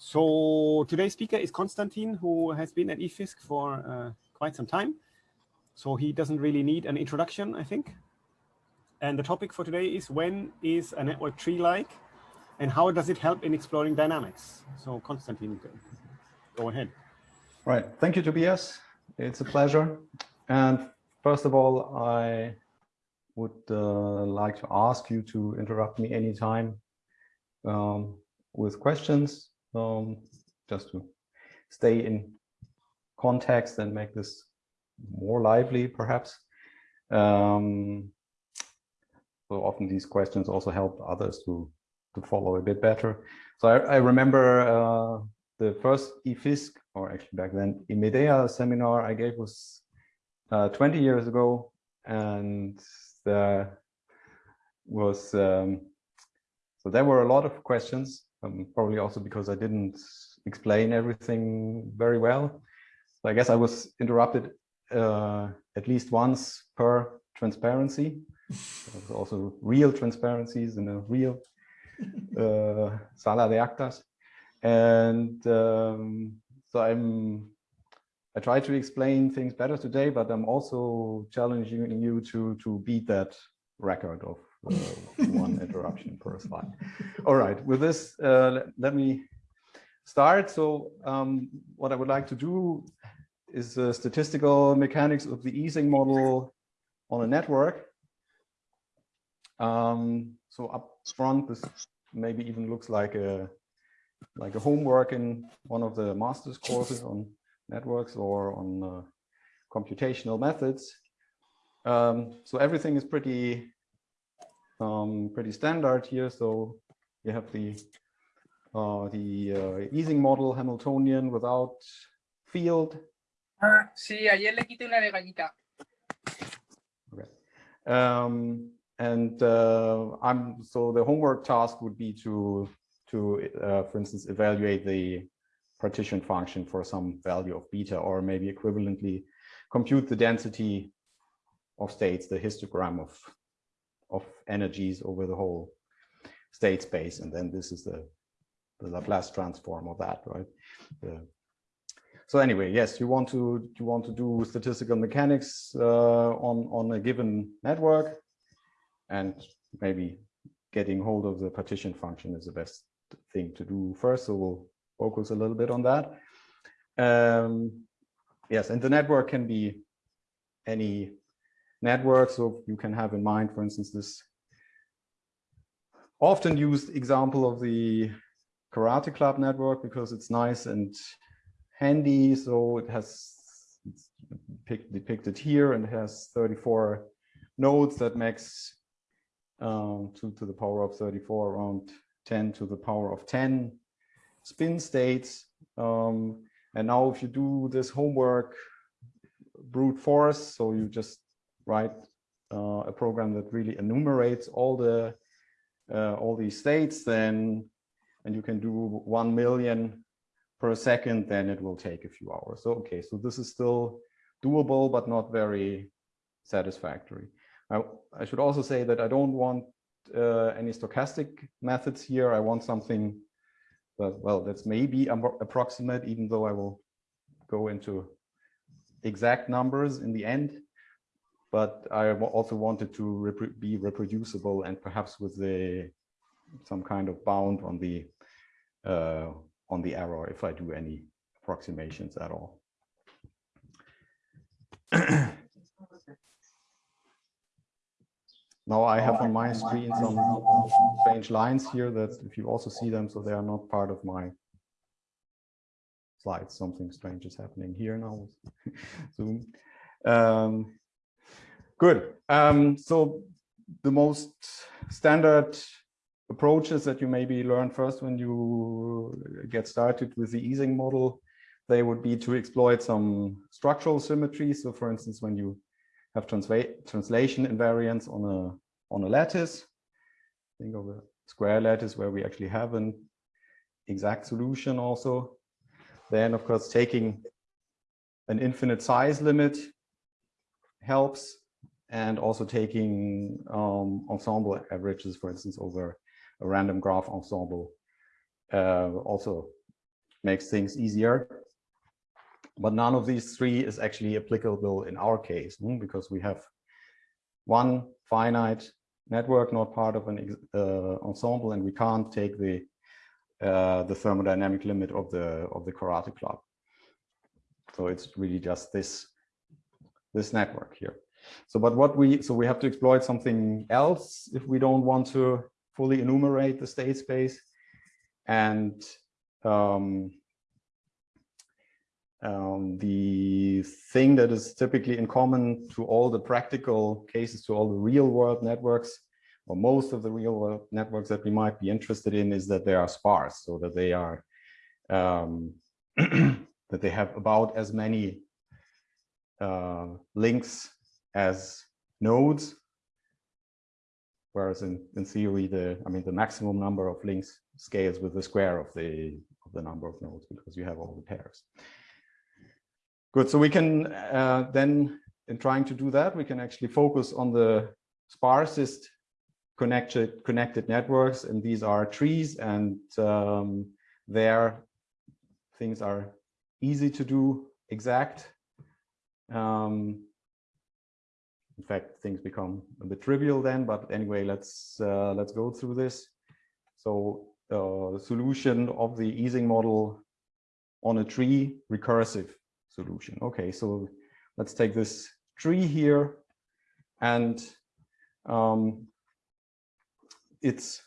So today's speaker is Konstantin, who has been at IFISC for uh, quite some time. So he doesn't really need an introduction, I think. And the topic for today is when is a network tree like and how does it help in exploring dynamics? So Konstantin, go ahead. Right. Thank you, Tobias. It's a pleasure. And first of all, I would uh, like to ask you to interrupt me anytime um, with questions, um, just to stay in context and make this more lively, perhaps. Um, so often these questions also help others to to follow a bit better. So I, I remember uh, the first IFISC, or actually back then IMEDEA seminar I gave was uh, 20 years ago, and there was um, so there were a lot of questions, um, probably also because I didn't explain everything very well. So I guess I was interrupted uh, at least once per transparency. also real transparencies in a real uh, sala de actas. And um, so I'm, I try to explain things better today, but I'm also challenging you to, to beat that record of one interruption per slide. All right, with this, uh, let, me start. So um, what I would like to do is the statistical mechanics of the Ising model on a network. Um, so up front, this maybe even looks like a like a homework in one of the master's courses on networks or on uh, computational methods. Um, so everything is pretty um, pretty standard here. So you have the uh, the uh, Ising model Hamiltonian without field. Ah, sí, ayer le quité una de Okay. Um, and uh, I'm so the homework task would be to to uh, for instance evaluate the partition function for some value of beta or maybe equivalently compute the density of states the histogram of of energies over the whole state space and then this is the the Laplace transform of that right the, so anyway yes you want to you want to do statistical mechanics uh, on on a given network and maybe getting hold of the partition function is the best thing to do first. So we'll focus a little bit on that. Um, yes, and the network can be any network. So you can have in mind, for instance, this often used example of the karate club network because it's nice and handy. So it has depicted here and has 34 nodes that makes um, 2 to the power of 34 around 10 to the power of 10 spin states. Um, and now if you do this homework brute force, so you just write uh, a program that really enumerates all the uh, all these states, then and you can do 1 million per second, then it will take a few hours. So, okay, so this is still doable, but not very satisfactory. I, I should also say that I don't want uh, any stochastic methods here. I want something that, well, that's maybe approximate, even though I will go into exact numbers in the end. But I also wanted to rep be reproducible and perhaps with the some kind of bound on the uh, on the error if I do any approximations at all. Now I have on my screen some strange lines here that if you also see them, so they are not part of my slides. Something strange is happening here now. Zoom. Um, good. Um, so the most standard approaches that you maybe learn first when you get started with the Ising model, they would be to exploit some structural symmetry. So for instance, when you have translation invariance on a on a lattice. Think of a square lattice where we actually have an exact solution also. Then of course taking an infinite size limit helps and also taking um, ensemble averages, for instance, over a random graph ensemble uh, also makes things easier. But none of these three is actually applicable in our case hmm, because we have one finite network, not part of an uh, ensemble, and we can't take the uh, the thermodynamic limit of the of the karate club. So it's really just this this network here. So, but what we so we have to exploit something else if we don't want to fully enumerate the state space, and um, um, the thing that is typically in common to all the practical cases, to all the real world networks, or most of the real world networks that we might be interested in is that they are sparse, so that they are um, that they have about as many uh, links as nodes, whereas in, in theory, the I mean the maximum number of links scales with the square of the of the number of nodes because you have all the pairs. Good, so we can uh, then, in trying to do that, we can actually focus on the sparsest connected connected networks, and these are trees, and um, there things are easy to do exact. Um, in fact, things become a bit trivial then, but anyway, let's uh, let's go through this. So uh, solution of the Ising model on a tree recursive solution. Okay, so let's take this tree here and um, its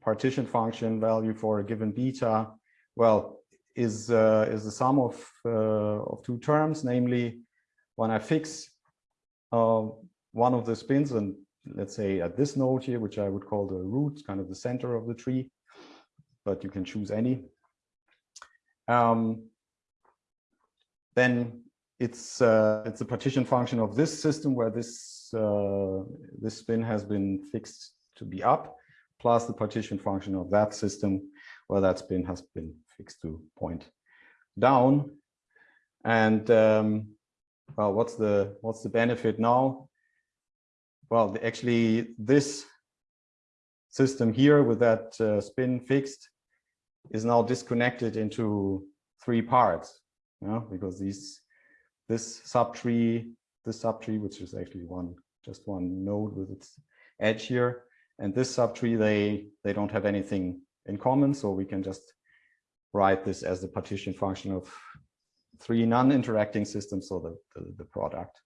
partition function value for a given beta, well, is uh, is the sum of uh, of two terms, namely when I fix uh, one of the spins and let's say at this node here, which I would call the root, kind of the center of the tree, but you can choose any. Um, then it's uh, it's a partition function of this system where this uh, this spin has been fixed to be up, plus the partition function of that system where that spin has been fixed to point down. And um, well, what's the what's the benefit now? Well, actually, this system here with that uh, spin fixed is now disconnected into three parts yeah, because these this subtree, this subtree, which is actually one just one node with its edge here, and this subtree, they they don't have anything in common, so we can just write this as the partition function of three non-interacting systems, so the, the, the product.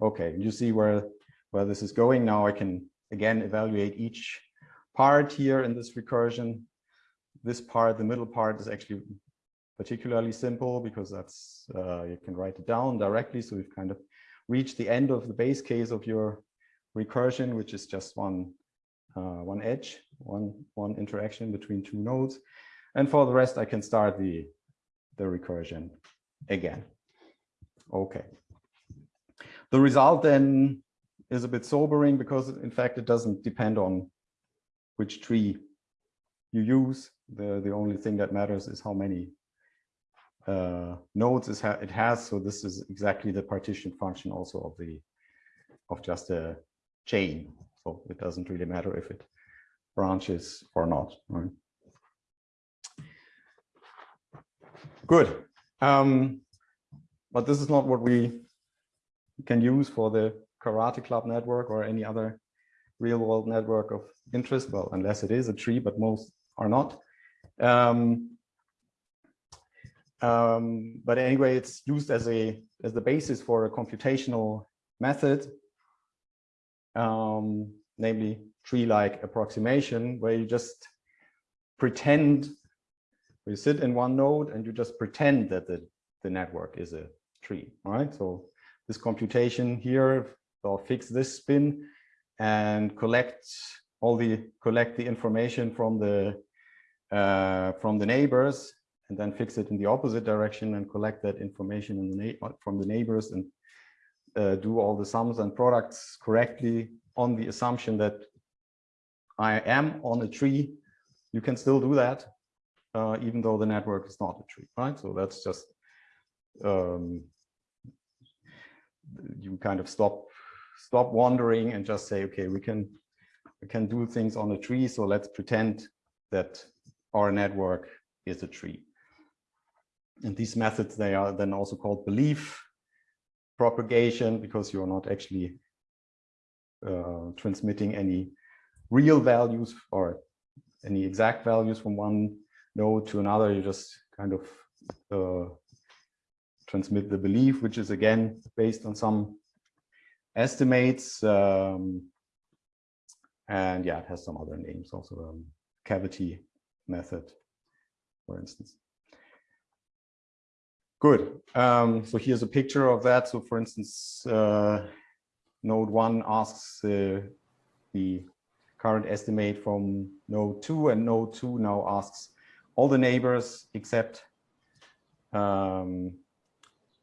Okay, you see where where this is going now. I can again evaluate each part here in this recursion. This part, the middle part, is actually particularly simple because that's uh, you can write it down directly. So we've kind of reached the end of the base case of your recursion, which is just one uh, one edge, one one interaction between two nodes. And for the rest, I can start the the recursion again. Okay. The result then is a bit sobering because in fact it doesn't depend on which tree you use. The the only thing that matters is how many uh, nodes it has. So this is exactly the partition function also of the of just a chain. So it doesn't really matter if it branches or not. Right? Good. Um, but this is not what we can use for the Karate Club network or any other real world network of interest. Well, unless it is a tree, but most are not. Um, um, but anyway, it's used as a as the basis for a computational method, um, namely tree-like approximation, where you just pretend you sit in one node and you just pretend that the, the network is a tree, right? So this computation here will fix this spin and collect all the collect the information from the uh, from the neighbors and then fix it in the opposite direction and collect that information the from the neighbors and uh, do all the sums and products correctly on the assumption that I am on a tree, you can still do that, uh, even though the network is not a tree, right? So that's just, um, you kind of stop, stop wandering and just say, okay, we can, we can do things on a tree. So let's pretend that our network is a tree. and these methods, they are then also called belief propagation because you're not actually uh, transmitting any real values or any exact values from one node to another. You just kind of uh, transmit the belief, which is again based on some estimates. Um, and yeah, it has some other names, also um, cavity method, for instance. Good. Um, so here's a picture of that. So for instance, uh, node one asks uh, the current estimate from node two and node two now asks all the neighbors except um,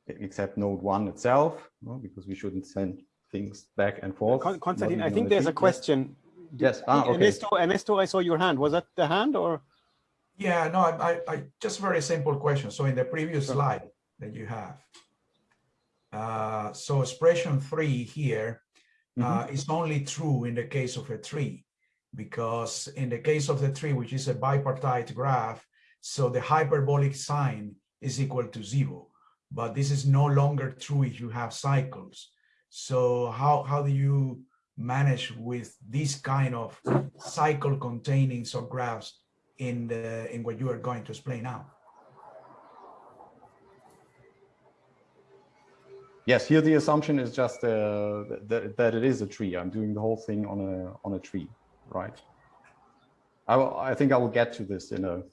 except node one itself, no? because we shouldn't send things back and forth. Con Konstantin, I think there's a question. Yes. Ah, okay. Ernesto, Ernesto, I saw your hand. Was that the hand or? Yeah, no, I, I, I just very simple question. So in the previous Sure. slide that you have, uh, so expression three here uh, is only true in the case of a tree, because in the case of the tree, which is a bipartite graph, so the hyperbolic sine is equal to zero, but this is no longer true if you have cycles. So how, how do you manage with this kind of cycle containing subgraphs in the in what you are going to explain now. Yes, here the assumption is just uh, that, that it is a tree. I'm doing the whole thing on a on a tree, right? I I think I will get to this in a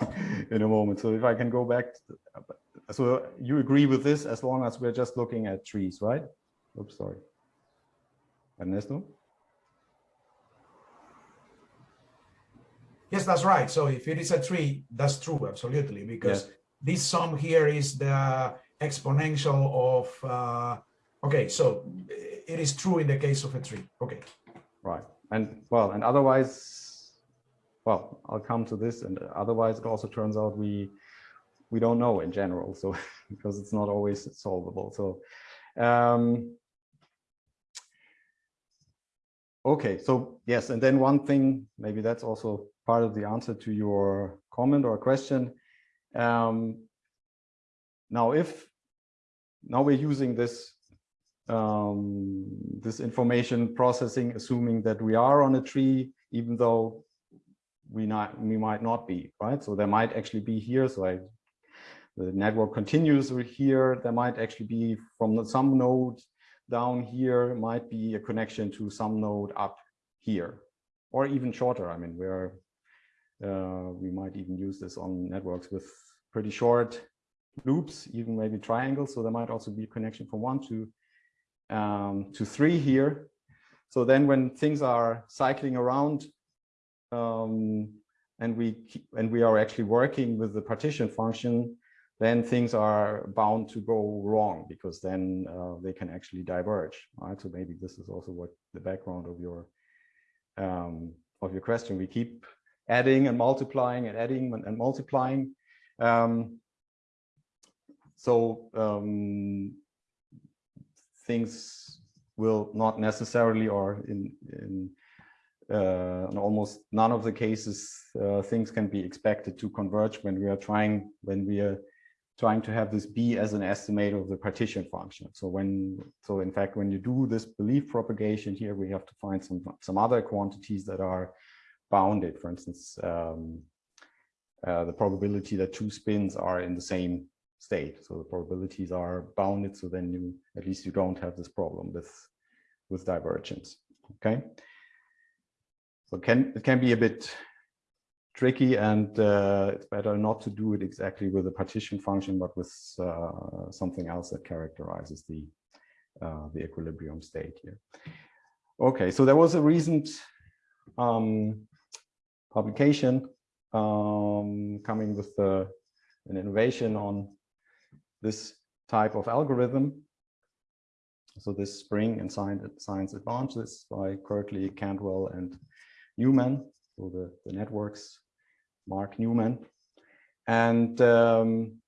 in a moment. So if I can go back, to, so you agree with this as long as we're just looking at trees, right? Oops, sorry. Ernesto? Yes, that's right. So if it is a tree, that's true, absolutely, because this sum here is the exponential of, uh, okay, so it is true in the case of a tree. Okay. Right. And well, and otherwise, well, I'll come to this. And otherwise, it also turns out we we don't know in general. So because it's not always solvable. So um, okay. So yes, and then one thing, maybe that's also part of the answer to your comment or question. Um, now, if now we're using this um, this information processing, assuming that we are on a tree, even though we not we might not be, right? So there might actually be here. So I, the network continues here. There might actually be from some node down here might be a connection to some node up here, or even shorter. I mean, we're uh, we might even use this on networks with pretty short loops, even maybe triangles. So there might also be a connection from one to um, to three here. So then when things are cycling around um, and we and we are actually working with the partition function, then things are bound to go wrong because then uh, they can actually diverge. Right. So maybe this is also what the background of your um, of your question. We keep adding and multiplying and adding and, and multiplying. Um, so um, things will not necessarily or in, in, uh, in almost none of the cases uh, things can be expected to converge when we are trying when we are trying to have this b as an estimate of the partition function so when so in fact when you do this belief propagation here we have to find some some other quantities that are bounded for instance um, uh, the probability that two spins are in the same state. So the probabilities are bounded. So then you, at least you don't have this problem with, with divergence. Okay. So can, it can be a bit tricky and uh, it's better not to do it exactly with a partition function, but with uh, something else that characterizes the, uh, the equilibrium state here. Okay, so there was a recent um, publication um, coming with uh, an innovation on this type of algorithm. So this spring in science advances by Kirkley, Cantwell, and Newman. So the, the networks, Mark Newman. And um,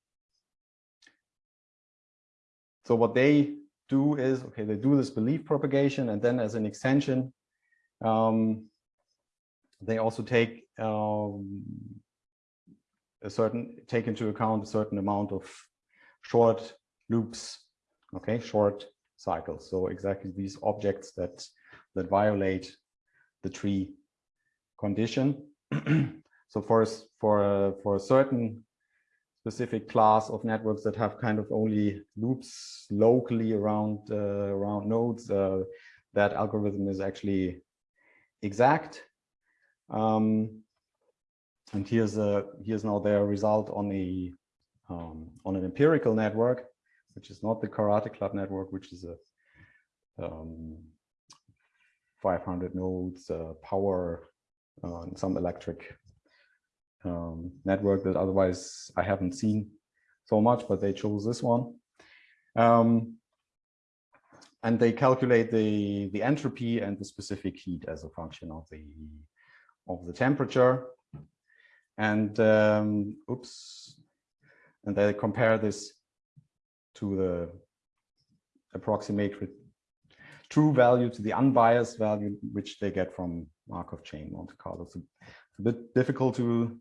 so what they do is, okay, they do this belief propagation, and then as an extension, um, they also take um, a certain take into account a certain amount of short loops, okay, short cycles. So exactly these objects that that violate the tree condition. so for for for a certain specific class of networks that have kind of only loops locally around uh, around nodes, uh, that algorithm is actually exact. Um, and here's a here's now their result on a um, on an empirical network, which is not the Karate Club network, which is a um, 500 nodes uh, power uh, some electric um, network that otherwise I haven't seen so much, but they chose this one. Um, and they calculate the, the entropy and the specific heat as a function of the, of the temperature. And um, oops, and they compare this to the approximate true value to the unbiased value, which they get from Markov chain Monte Carlo. So it's a bit difficult to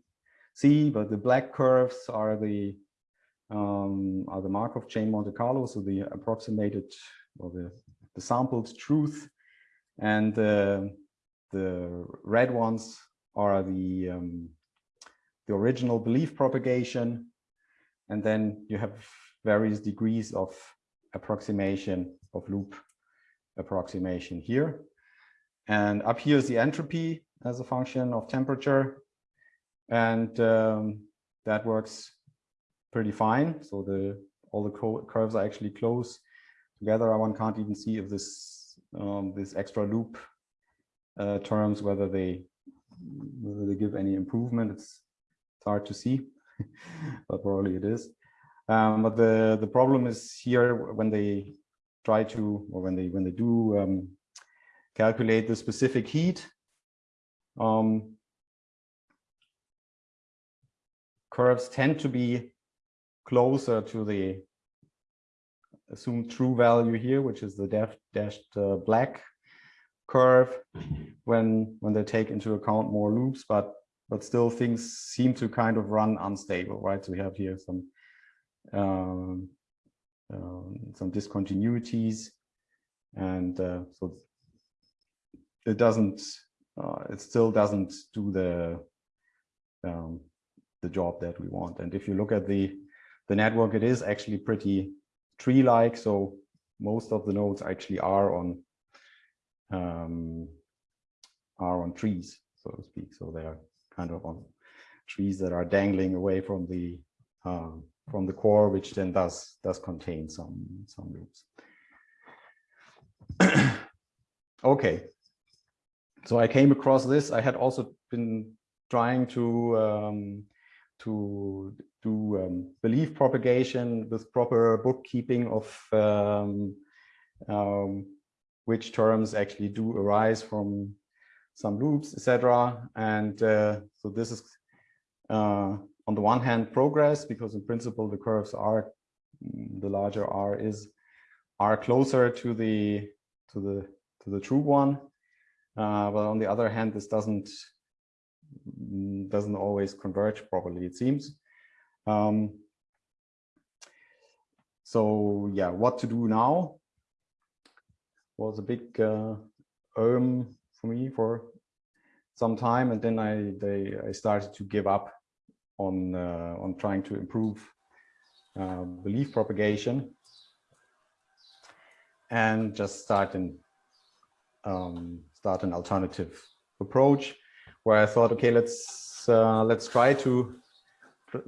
see, but the black curves are the um, are the Markov chain Monte Carlo, so the approximated or the, the sampled truth, and uh, the red ones are the um, the original belief propagation, and then you have various degrees of approximation of loop approximation here. And up here is the entropy as a function of temperature. And um, that works pretty fine. So the all the curves are actually close together. One can't even see if this um, this extra loop uh, terms whether they whether they give any improvement. It's it's hard to see, but probably it is. Um, but the the problem is here when they try to or when they when they do um, calculate the specific heat. Um, curves tend to be closer to the assumed true value here, which is the dashed uh, black curve when when they take into account more loops, but but still things seem to kind of run unstable, right? So we have here some um, um, some discontinuities, and uh, so it doesn't uh, it still doesn't do the um, the job that we want. And if you look at the the network it is actually pretty tree like so most of the nodes actually are on um, are on trees so to speak. So they are kind of on trees that are dangling away from the um, from the core which then does does contain some some loops. Okay. So I came across this. I had also been trying to um, to do um, belief propagation with proper bookkeeping of um, um which terms actually do arise from some loops, etc. And uh, so this is uh, on the one hand progress because in principle the curves are the larger R is are closer to the to the to the true one uh, but on the other hand, this doesn't doesn't always converge properly, it seems. Um, so yeah, what to do now was a big uh, um for me for some time, and then I they I started to give up on uh, on trying to improve uh, belief propagation and just starting um, start an alternative approach where I thought, okay, let's uh, let's try to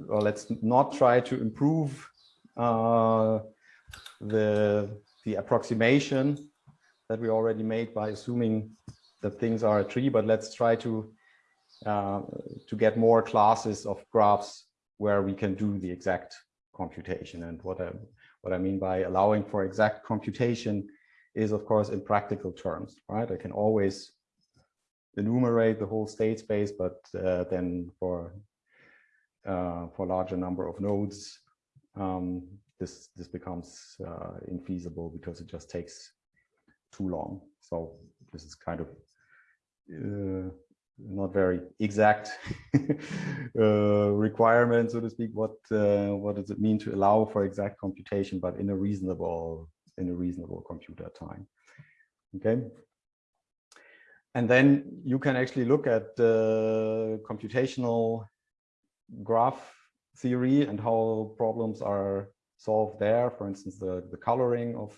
or let's not try to improve uh, the the approximation that we already made by assuming that things are a tree, but let's try to uh, to get more classes of graphs where we can do the exact computation. And what I what I mean by allowing for exact computation is of course in practical terms, right? I can always enumerate the whole state space, but uh, then for uh, for larger number of nodes, um, this this becomes uh, infeasible because it just takes too long. So this is kind of uh, not very exact uh, requirement, so to speak. What uh, what does it mean to allow for exact computation, but in a reasonable in a reasonable computer time? Okay. And then you can actually look at the computational graph theory and how problems are solved there. For instance, the the coloring of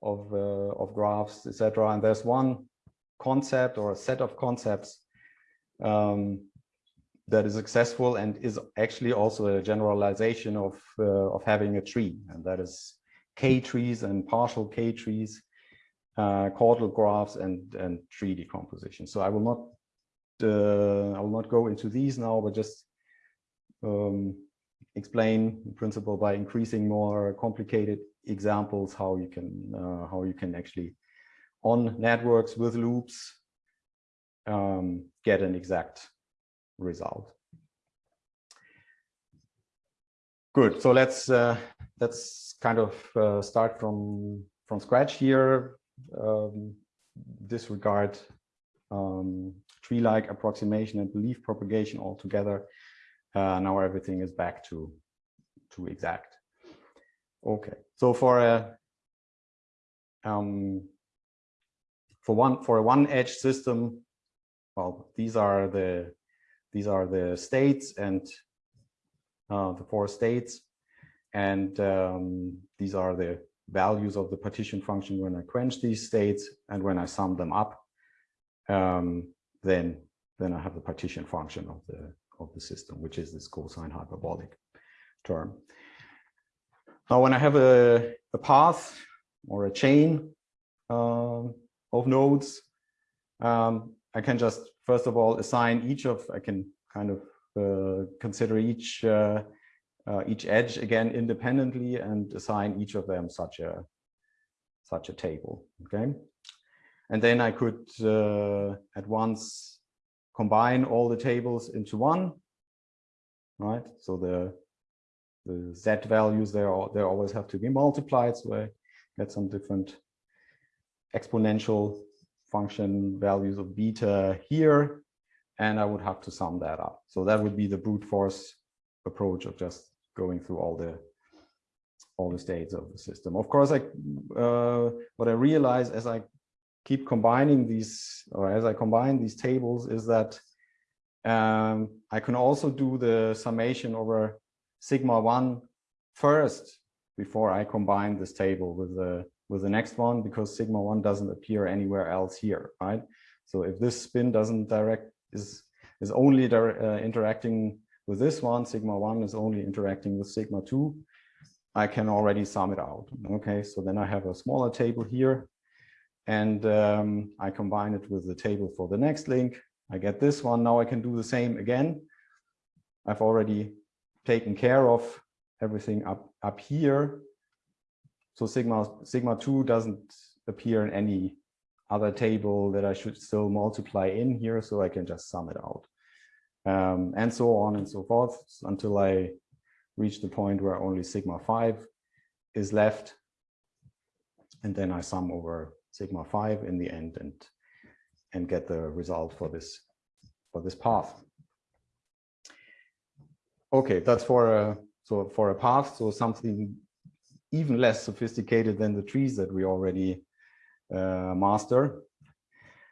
of uh, of graphs, etc. And there's one concept or a set of concepts um, that is successful and is actually also a generalization of uh, of having a tree, and that is k-trees and partial k-trees, uh, chordal graphs, and and tree decomposition. So I will not uh, I will not go into these now, but just um, explain in principle by increasing more complicated examples how you can uh, how you can actually on networks with loops um, get an exact result. Good. So let's uh, let's kind of uh, start from from scratch here. Um, disregard um, tree-like approximation and belief propagation altogether. Uh, now everything is back to to exact. Okay. So for a um, for one for a one edge system, well, these are the these are the states and uh, the four states, and um, these are the values of the partition function when I quench these states, and when I sum them up, um, then then I have the partition function of the of the system, which is this cosine hyperbolic term. Now, when I have a, a path or a chain um, of nodes, um, I can just, first of all, assign each of, I can kind of uh, consider each uh, uh, each edge again independently and assign each of them such a such a table. Okay, and then I could uh, at once combine all the tables into one. Right, so the the z values there they always have to be multiplied, so I get some different exponential function values of beta here, and I would have to sum that up. So that would be the brute force approach of just going through all the all the states of the system. Of course, I uh, what I realize as I keep combining these, or as I combine these tables, is that um, I can also do the summation over sigma one first before I combine this table with the with the next one because sigma one doesn't appear anywhere else here, right? So if this spin doesn't direct is is only uh, interacting with this one, sigma one is only interacting with sigma two, I can already sum it out. Okay, so then I have a smaller table here and um, I combine it with the table for the next link. I get this one. Now I can do the same again. I've already taken care of everything up, up here so sigma, sigma 2 doesn't appear in any other table that I should still multiply in here, so I can just sum it out. Um, and so on and so forth until I reach the point where only sigma 5 is left. And then I sum over sigma 5 in the end and, and get the result for this, for this path. Okay, that's for a, so for a path, so something even less sophisticated than the trees that we already uh, master.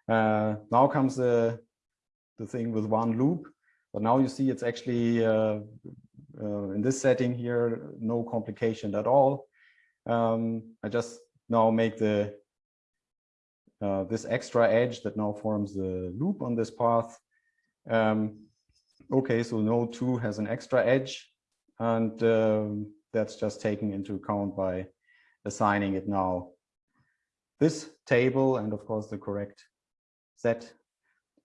Uh, now comes the, the thing with one loop, but now you see it's actually uh, uh in this setting here, no complication at all. Um, I just now make the uh, this extra edge that now forms the loop on this path. Um, okay, so node 2 has an extra edge and um, that's just taken into account by assigning it now this table and of course the correct set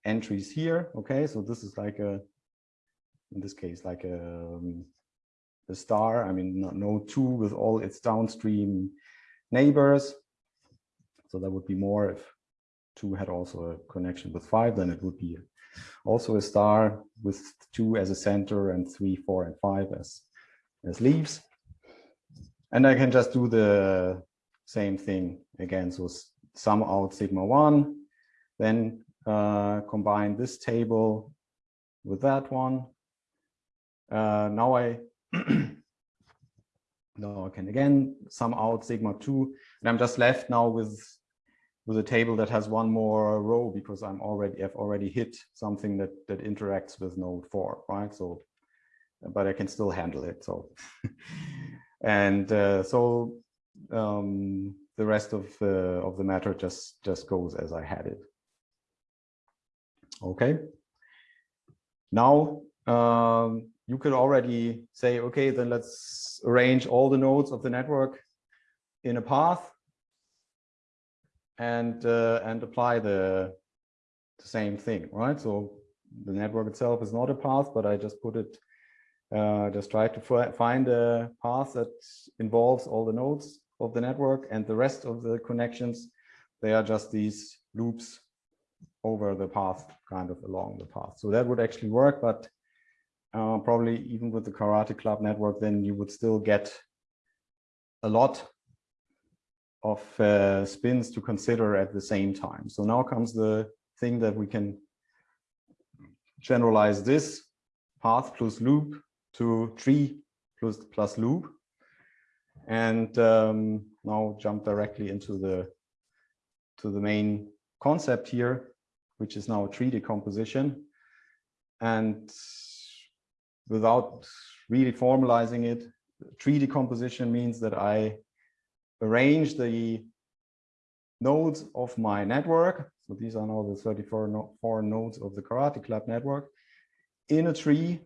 entries here. Okay, so this is like a, in this case, like a, um, a star. I mean, node two with all its downstream neighbors. So that would be more if two had also a connection with five, then it would be also a star with two as a center and three, four, and five as, as leaves. And I can just do the same thing again. So sum out sigma one, then uh, combine this table with that one. Uh, now I now I can again sum out sigma 2 and I'm just left now with with a table that has one more row because I'm already I've already hit something that that interacts with node 4 right? So but I can still handle it so. And uh, so um, the rest of uh, of the matter just just goes as I had it. Okay. Now um, you could already say, okay, then let's arrange all the nodes of the network in a path and uh, and apply the, the same thing, right? So the network itself is not a path, but I just put it, uh, just try to find a path that involves all the nodes of the network and the rest of the connections. They are just these loops over the path, kind of along the path. So that would actually work, but uh, probably even with the Karate Club network, then you would still get a lot of uh, spins to consider at the same time. So now comes the thing that we can generalize this path plus loop to tree plus plus loop and um, now jump directly into the to the main concept here which is now tree decomposition and without really formalizing it, tree decomposition means that I arrange the nodes of my network. So these are now the 34 no four nodes of the Karate Club network in a tree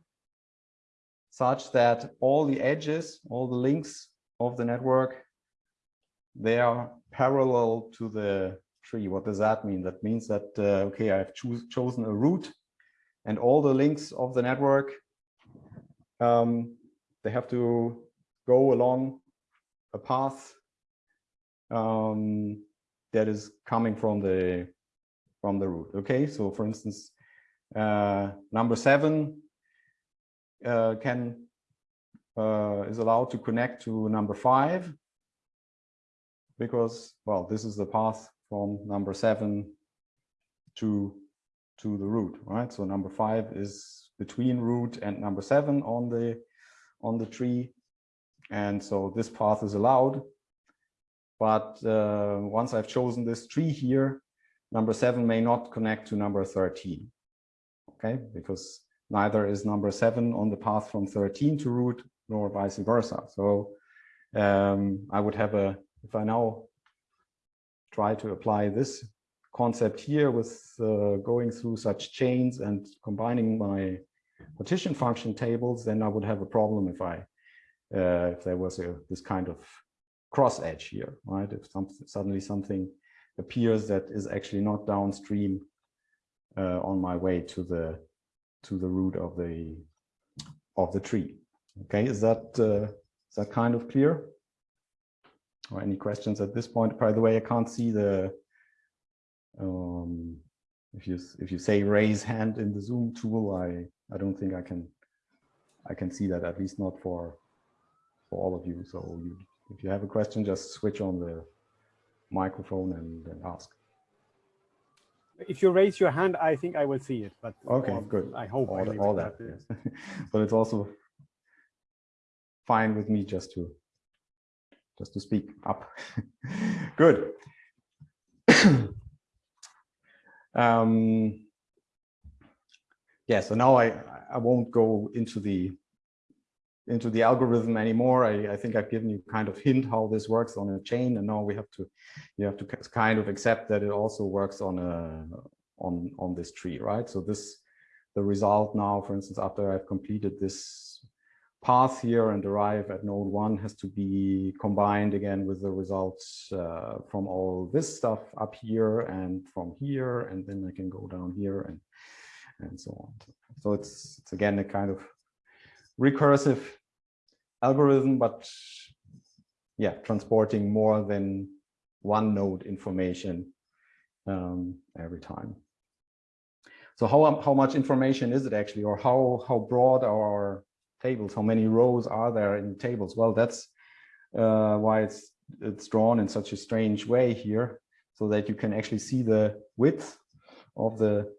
such that all the edges, all the links of the network, they are parallel to the tree. What does that mean? That means that, uh, okay, I've chosen a root and all the links of the network um, they have to go along a path um, that is coming from the from the root. Okay, so for instance, uh, number seven uh, can uh, is allowed to connect to number five because well, this is the path from number seven to to the root, right? So number five is between root and number seven on the on the tree. And so this path is allowed. But uh, once I've chosen this tree here, number seven may not connect to number 13. Okay, because neither is number seven on the path from 13 to root nor vice versa. So um, I would have a, if I now try to apply this concept here with uh, going through such chains and combining my partition function tables, then I would have a problem if I uh, if there was a this kind of cross edge here, right? If some, suddenly something appears that is actually not downstream uh, on my way to the to the root of the of the tree. Okay, is that uh, is that kind of clear? Or any questions at this point? By the way, I can't see the um, if you if you say raise hand in the Zoom tool, I I don't think I can I can see that at least not for for all of you. So you, if you have a question, just switch on the microphone and, and ask. If you raise your hand, I think I will see it. But okay, good. I hope all, I all that. Yes. but it's also fine with me just to just to speak up. good. um, yeah, so now I, I won't go into the into the algorithm anymore. I, I think I've given you kind of hint how this works on a chain, and now we have to you have to kind of accept that it also works on a on on this tree, right? So this the result now, for instance, after I've completed this path here and arrive at node one has to be combined again with the results uh, from all this stuff up here and from here, and then I can go down here and and so on. So it's, it's again a kind of recursive algorithm, but yeah, transporting more than one node information um, every time. So how, how much information is it actually, or how, how broad are our tables? How many rows are there in tables? Well, that's uh, why it's, it's drawn in such a strange way here, so that you can actually see the width of the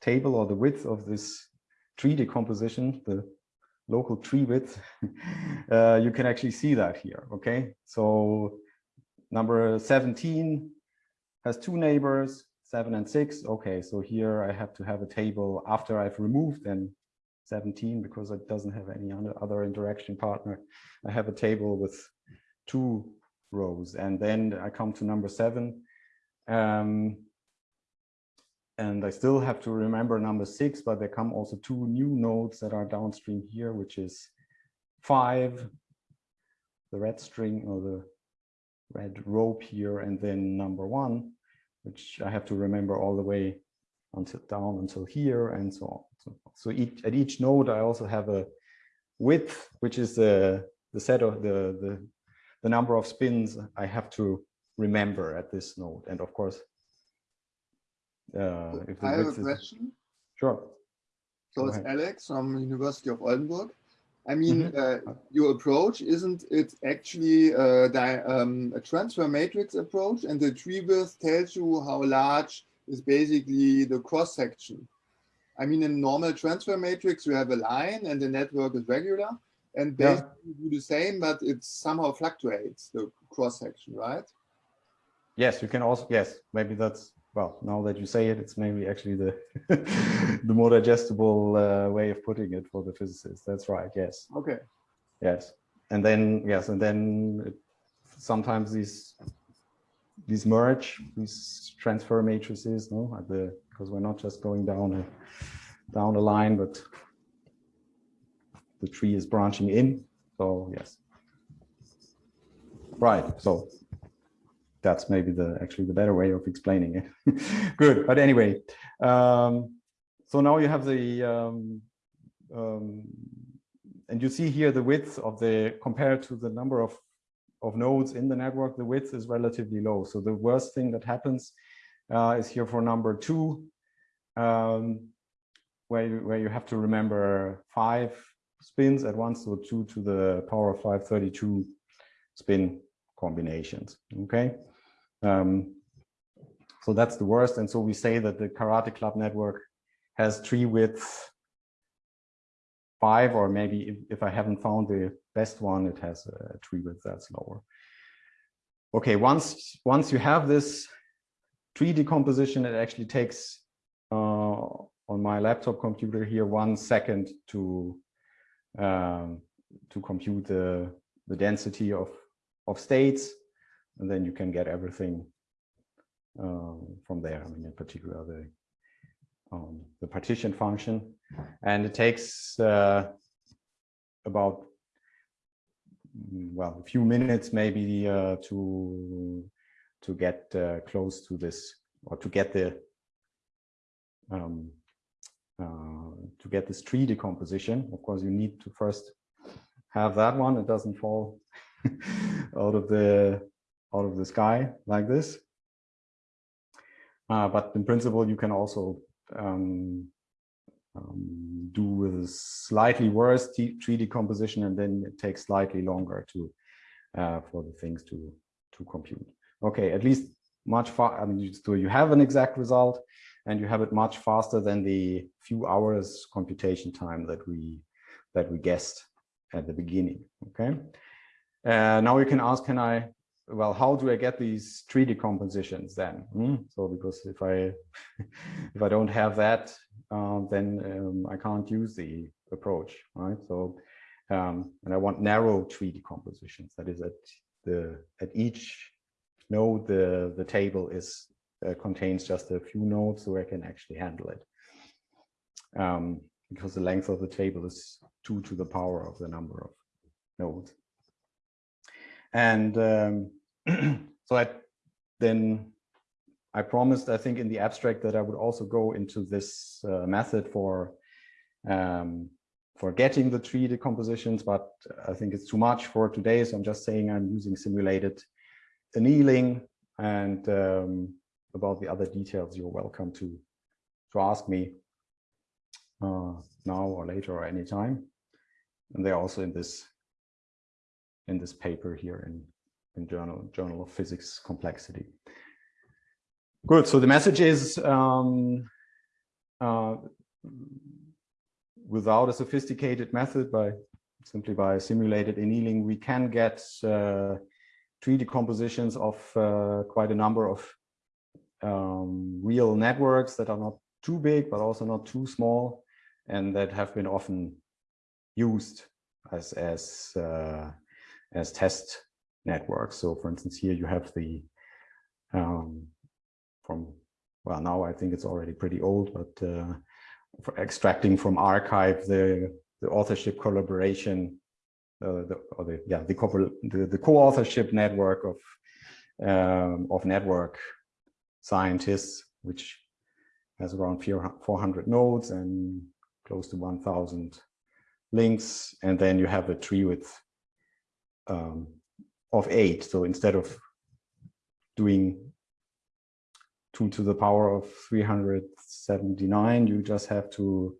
table or the width of this tree decomposition, the local tree width, uh, you can actually see that here, okay? So number 17 has two neighbors, seven and six. Okay, so here I have to have a table after I've removed then 17 because it doesn't have any other interaction partner. I have a table with two rows and then I come to number seven. Um, and I still have to remember number six, but there come also two new nodes that are downstream here, which is five, the red string or the red rope here, and then number one, which I have to remember all the way until down until here and so on. So, so each, at each node, I also have a width, which is the, the set of the, the, the number of spins I have to remember at this node. And of course, uh, if the I have a question. sure. So it's. Alex from University of Oldenburg. I mean, Mm-hmm. uh, your approach isn't it actually uh, di- um, a transfer matrix approach, and the tree width tells you how large is basically the cross section. I mean, in normal transfer matrix, you have a line, and the network is regular, and Yeah. basically you do the same, but it somehow fluctuates the cross section, right? Yes, you can also, yes, maybe that's, well, now that you say it, it's maybe actually the, the more digestible uh, way of putting it for the physicists. That's right, yes. Okay. Yes, and then yes, and then it, sometimes these these merge these transfer matrices, no, at the because we're not just going down a down a line, but the tree is branching in. So yes, right. So that's maybe the actually the better way of explaining it. Good, but anyway, um, so now you have the um, um, and you see here the width of the compared to the number of of nodes in the network the width is relatively low so the worst thing that happens uh, is here for number two um, where you, where you have to remember five spins at once so two to the power of 532 spin combinations okay um, so that's the worst and so we say that the karate club network has tree width five, or maybe if, if I haven't found the best one, it has a tree width that's lower. Okay, once once you have this tree decomposition, it actually takes uh, on my laptop computer here one second to um, to compute the the density of of states, and then you can get everything um, from there. I mean, in particular the um, the partition function, and it takes uh, about well a few minutes maybe uh, to to get uh, close to this or to get the um, uh, to get this tree decomposition. Of course, you need to first have that one. It doesn't fall out of the out of the sky like this. Uh, but in principle, you can also um, um, do with a slightly worse tree decomposition, and then it takes slightly longer to uh, for the things to to compute. Okay, at least much far. I mean, you, so you have an exact result, and you have it much faster than the few hours computation time that we that we guessed at the beginning. Okay. Uh, now you can ask, can I well, how do I get these tree decompositions then? Hmm? So because if I if I don't have that, uh, then um, I can't use the approach, right? So um, and I want narrow tree decompositions. That is at the at each node the the table is uh, contains just a few nodes, so I can actually handle it. Um, because the length of the table is two to the power of the number of nodes. And um, so I then I promised, I think in the abstract that I would also go into this uh, method for um, for getting the tree decompositions, but I think it's too much for today. So I'm just saying I'm using simulated annealing and um, about the other details, you're welcome to to ask me uh, now or later or anytime. And they're also in this in this paper here in, in Journal Journal of Physics Complexity. Good. So the message is um, uh, without a sophisticated method, by simply by simulated annealing, we can get uh, tree decompositions of uh, quite a number of um, real networks that are not too big, but also not too small, and that have been often used as as uh, as test networks. So, for instance, here you have the um, from well now I think it's already pretty old, but uh, for extracting from arXiv the the authorship collaboration, uh, the or the yeah the the, the co-authorship network of um, of network scientists, which has around 400 nodes and close to 1,000 links, and then you have a tree with um, of eight. So instead of doing two to the power of 379, you just have to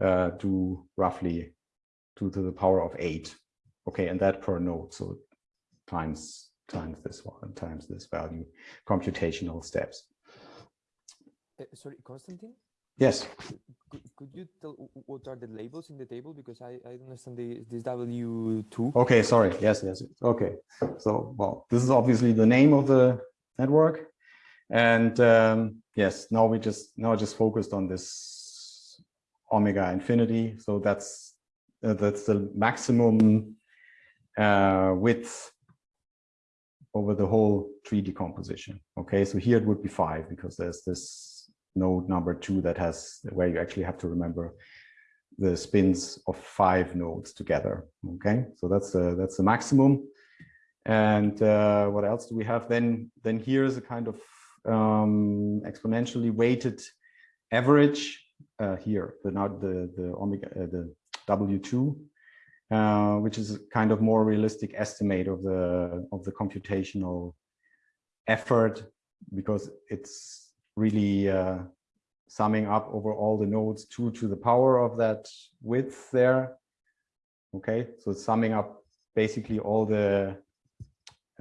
uh, do roughly two to the power of eight. Okay, and that per node. So times times this one times this value computational steps. Uh, sorry, Constantine? Yes. Could, could you tell what are the labels in the table? Because I, I understand the, this W2. Okay, sorry. Yes, yes. Okay. So, well, this is obviously the name of the network. And um, yes, now we just, now just focused on this omega infinity. So that's, uh, that's the maximum uh, width over the whole tree decomposition. Okay, so here it would be five because there's this node number two that has where you actually have to remember the spins of five nodes together. Okay, so that's the that's the maximum. And uh, what else do we have? Then then here is a kind of um, exponentially weighted average uh, here. The now the the omega uh, the W two. Uh, which is a kind of more realistic estimate of the of the computational effort because it's really uh, summing up over all the nodes two to the power of that width there. Okay, so it's summing up basically all the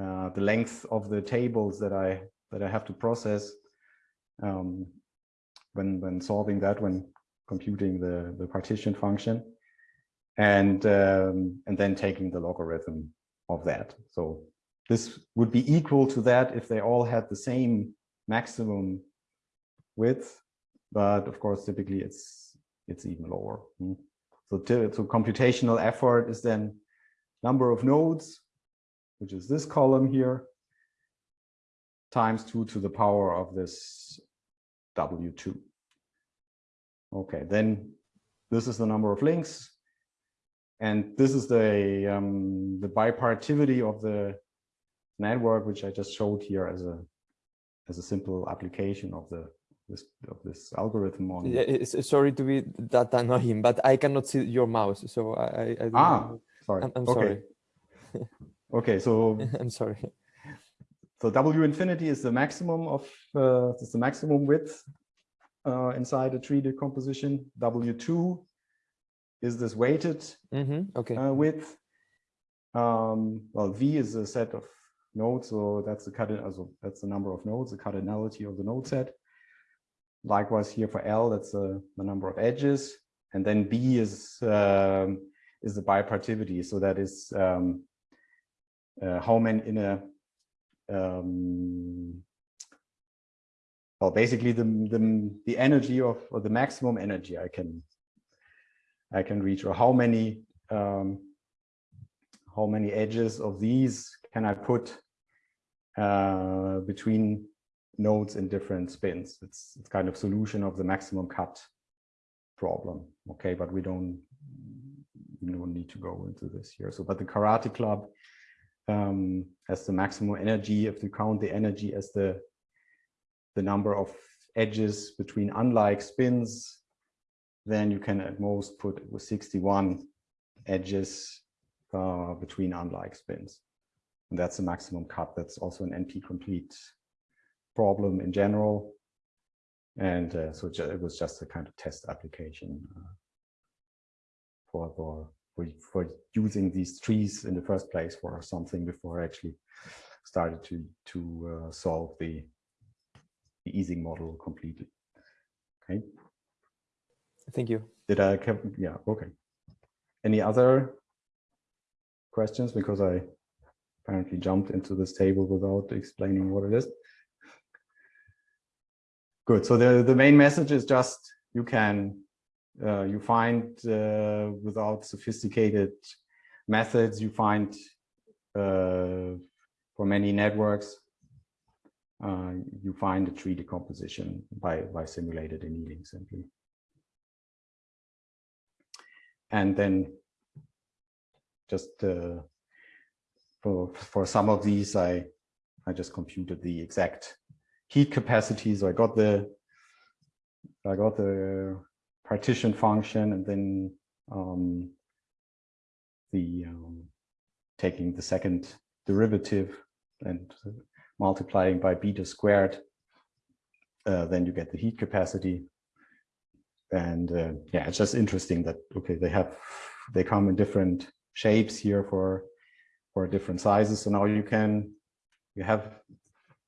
uh, the length of the tables that I that I have to process um, when when solving that when computing the the partition function and um, and then taking the logarithm of that. So this would be equal to that if they all had the same maximum width, but of course, typically it's it's even lower. Hmm. So, so computational effort is then number of nodes, which is this column here, times two to the power of this W2. Okay, then this is the number of links. And this is the, um, the bipartivity of the network, which I just showed here as a, as a simple application of the this of this algorithm on yeah, sorry to be that annoying but i cannot see your mouse so i, I ah know. sorry i'm, I'm okay. sorry okay so i'm sorry so w infinity is the maximum of uh, is the maximum width uh, inside a tree decomposition w2 is this weighted mm -hmm. okay uh, width um well v is a set of nodes so that's the cut also that's the number of nodes the cardinality of the node set Likewise here for L, that's uh, the number of edges. And then B is, um, is the bipartivity. So that is um, uh, how many in a, um, well, basically the, the, the energy of, or the maximum energy I can, I can reach, or how many, um, how many edges of these can I put uh, between nodes in different spins. It's, it's kind of solution of the maximum cut problem. Okay, but we don't, we don't need to go into this here. So, but the karate club um, has the maximum energy. If you count the energy as the, the number of edges between unlike spins, then you can at most put with 61 edges uh, between unlike spins. And that's the maximum cut. That's also an NP complete problem in general. And uh, so it was just a kind of test application uh, for, for, for, using these trees in the first place for something before I actually started to, to uh, solve the, the Ising model completely. Okay. Thank you. Did I, yeah, okay. Any other questions? Because I apparently jumped into this table without explaining what it is. Good, so the, the main message is just you can, uh, you find uh, without sophisticated methods, you find uh, for many networks, uh, you find a tree decomposition by, by simulated annealing simply. And then just uh, for, for some of these, I, I just computed the exact heat capacity. So I got the, I got the partition function and then um, the um, taking the second derivative and multiplying by beta squared, uh, then you get the heat capacity. And uh, yeah, it's just interesting that, okay, they have, they come in different shapes here for, for different sizes. So now you can, you have,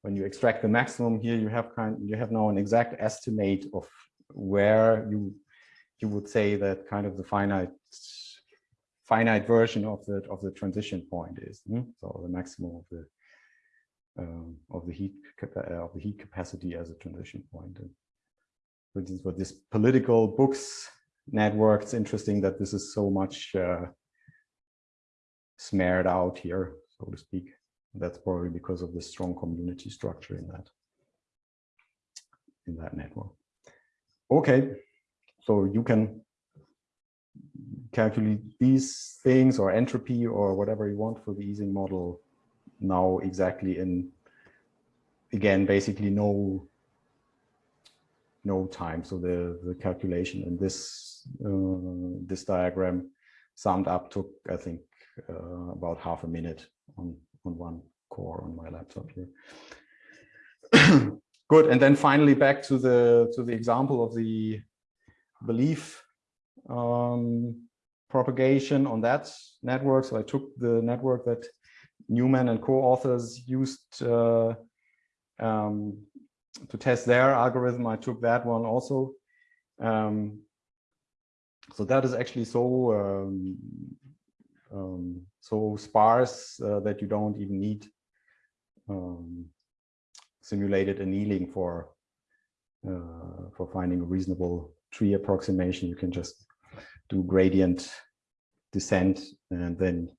when you extract the maximum here, you have kind, you have now an exact estimate of where you, you would say that kind of the finite finite version of the of the transition point is. Hmm? So the maximum of the um, of the heat uh, of the heat capacity as a transition point. And for instance, for this political books network, it's interesting that this is so much uh, smeared out here, so to speak. That's probably because of the strong community structure in that in that network. Okay, so you can calculate these things or entropy or whatever you want for the Ising model now exactly in again basically no no time so the the calculation in this uh, this diagram summed up took i think uh, about half a minute on on one core on my laptop here good and then finally back to the to the example of the belief um, propagation on that network so i took the network that Newman and co-authors used uh, um, to test their algorithm. I took that one also. Um, so that is actually so um, um so sparse uh, that you don't even need um, simulated annealing for uh, for finding a reasonable tree approximation. You can just do gradient descent and then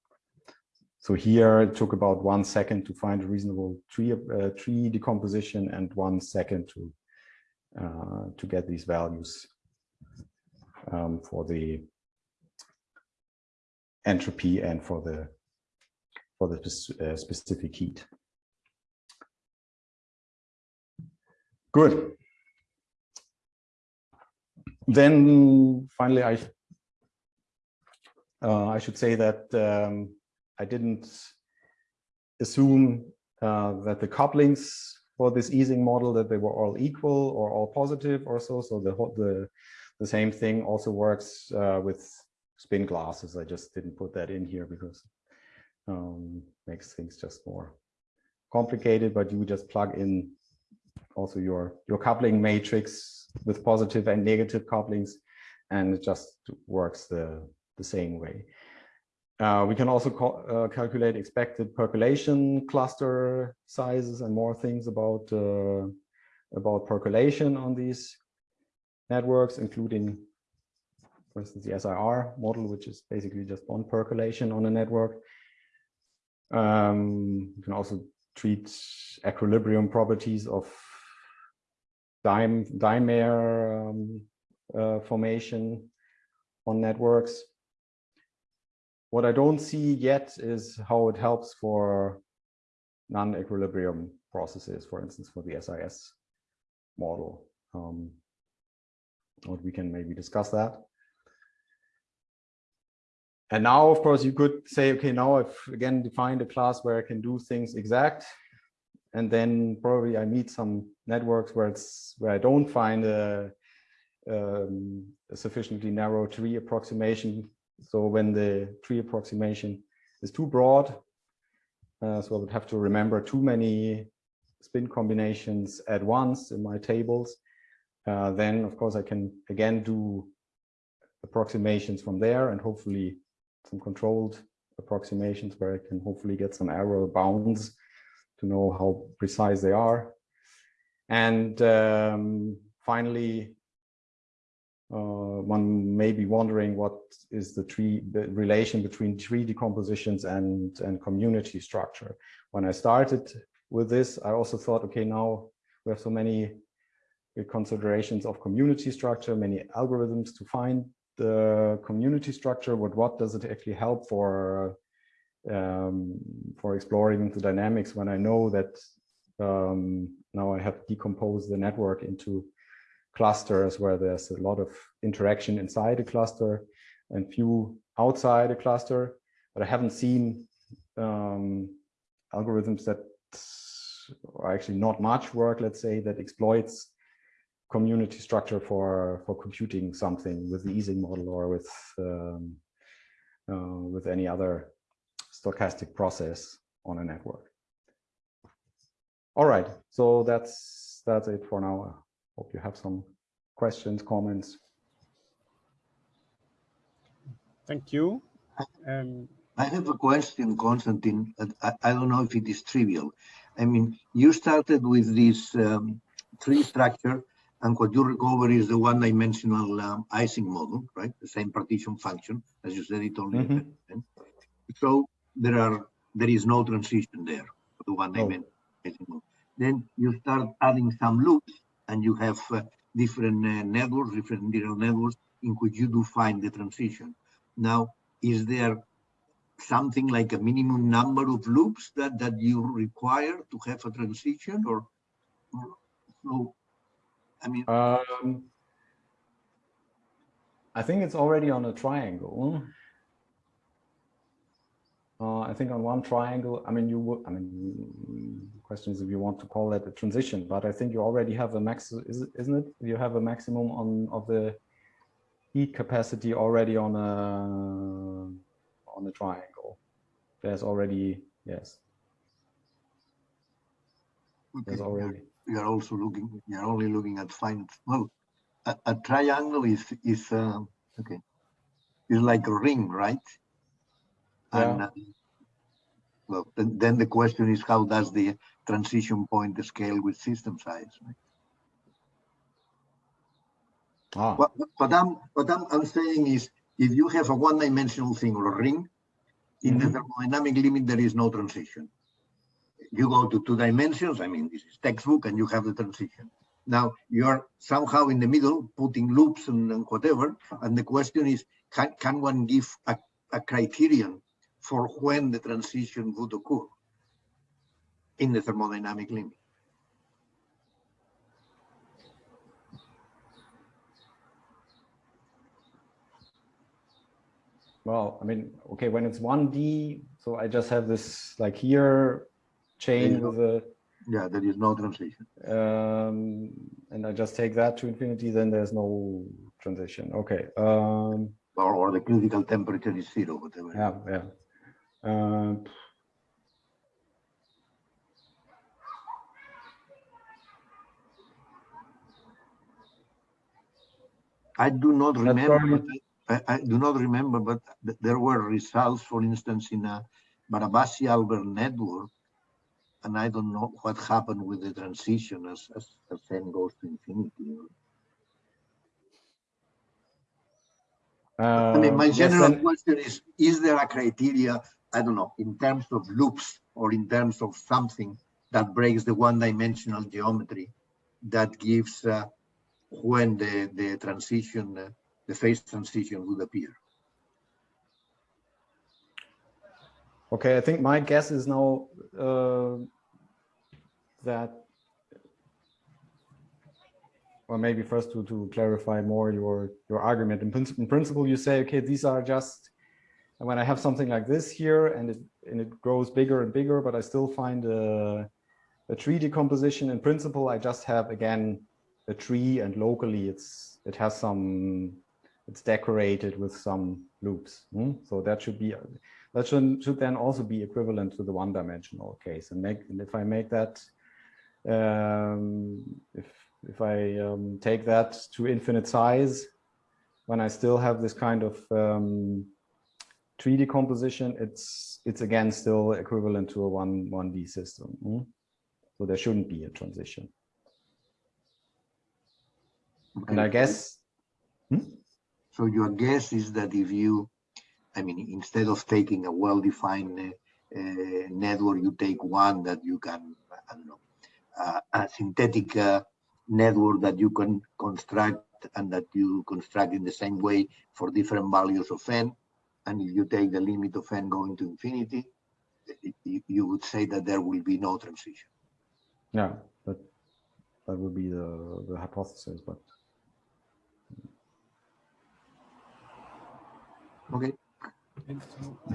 so here it took about one second to find a reasonable tree uh, tree decomposition and one second to uh, to get these values um, for the entropy and for the for the uh, specific heat. Good. Then finally, I uh, I should say that um, I didn't assume uh, that the couplings for this Ising model that they were all equal or all positive or so. So the the the same thing also works uh, with spin glasses. I just didn't put that in here because um, makes things just more complicated. But you just plug in also your your coupling matrix with positive and negative couplings, and it just works the the same way. Uh, we can also uh, calculate expected percolation cluster sizes and more things about uh, about percolation on these networks, including, for instance, the SIR model, which is basically just bond percolation on a network. Um, you can also treat equilibrium properties of dime, dimer um, uh, formation on networks. What I don't see yet is how it helps for non-equilibrium processes, for instance, for the SIS model. Um, we can maybe discuss that. And now, of course, you could say, okay, now I've again defined a class where I can do things exact. And then probably I meet some networks where it's where I don't find a, um, a sufficiently narrow tree approximation so when the tree approximation is too broad, uh, so I would have to remember too many spin combinations at once in my tables, uh, then of course I can again do approximations from there and hopefully some controlled approximations where I can hopefully get some error bounds to know how precise they are. And um, finally, uh, one may be wondering what is the tree the relation between tree decompositions and and community structure. When I started with this, I also thought, okay, now we have so many considerations of community structure, many algorithms to find the community structure, but what does it actually help for um, for exploring the dynamics when I know that um, now I have decomposed the network into clusters where there's a lot of interaction inside a cluster and few outside a cluster, but I haven't seen um, algorithms that are actually not much work, let's say, that exploits community structure for for computing something with the Ising model or with um, uh, with any other stochastic process on a network. All right, so that's that's it for now. I hope you have some questions, comments. Thank you. Um, I have a question, Konstantin. I, I, don't know if it is trivial. I mean, you started with this um, tree structure, and what you recover is the one-dimensional um, Ising model, right? The same partition function, as you said, it only. Mm -hmm. So there are there is no transition there for the one dimension. Oh. Then you start adding some loops and you have uh, different uh, networks, different neural networks in which you do find the transition. Now, is there something like a minimum number of loops that, that you require to have a transition or, or so, I mean. Um, I think it's already on a triangle. Uh, I think on one triangle, I mean, you would, I mean, question is if you want to call that a transition, but I think you already have a max, is, isn't it? You have a maximum on of the heat capacity already on a on a triangle. There's already yes. Okay. There's already. You are also looking. You are only looking at fine. Well, a, a triangle is is uh, okay. Is like a ring, right? And yeah. uh, well, then, then the question is how does the transition point scale with system size? Right? Ah. What, what I'm what I'm, I'm saying is if you have a one-dimensional thing or a ring, in mm -hmm. the thermodynamic limit there is no transition. You go to two dimensions, I mean this is textbook and you have the transition. Now you're somehow in the middle putting loops and, and whatever, and the question is can, can one give a, a criterion for when the transition would occur in the thermodynamic limit. Well, I mean, okay, when it's 1D, so I just have this like here chain with a yeah, there is no transition. Um, and I just take that to infinity, then there's no transition. Okay. Um, or, or the critical temperature is zero, whatever. Yeah, yeah. Uh, I do not remember. I, I, do not remember, but th there were results, for instance, in a Barabasi-Albert network, and I don't know what happened with the transition as, as, as n goes to infinity. Uh, I mean, my general yes, question is, is there a criteria I don't know, in terms of loops or in terms of something that breaks the one-dimensional geometry that gives uh, when the, the transition, uh, the phase transition would appear. Okay, I think my guess is now uh, that, or maybe first to, to clarify more your, your argument. In, in principle, you say, okay, these are just when I have something like this here and it, and it grows bigger and bigger, but I still find a, a tree decomposition in principle, I just have again a tree and locally it's it has some it's decorated with some loops. Hmm? So that should be that should, should then also be equivalent to the one-dimensional case. And make and if I make that um, if if I um, take that to infinite size, when I still have this kind of um, tree decomposition, it's it's again still equivalent to a one one D system. mm? So there shouldn't be a transition. And I Okay. guess So your guess is that if you, I mean, instead of taking a well-defined uh, uh, network, you take one that you can, I don't know, uh, a synthetic uh, network that you can construct and that you construct in the same way for different values of n. And if you take the limit of n going to infinity, you, you would say that there will be no transition. yeah, that that would be the the hypothesis, but Okay.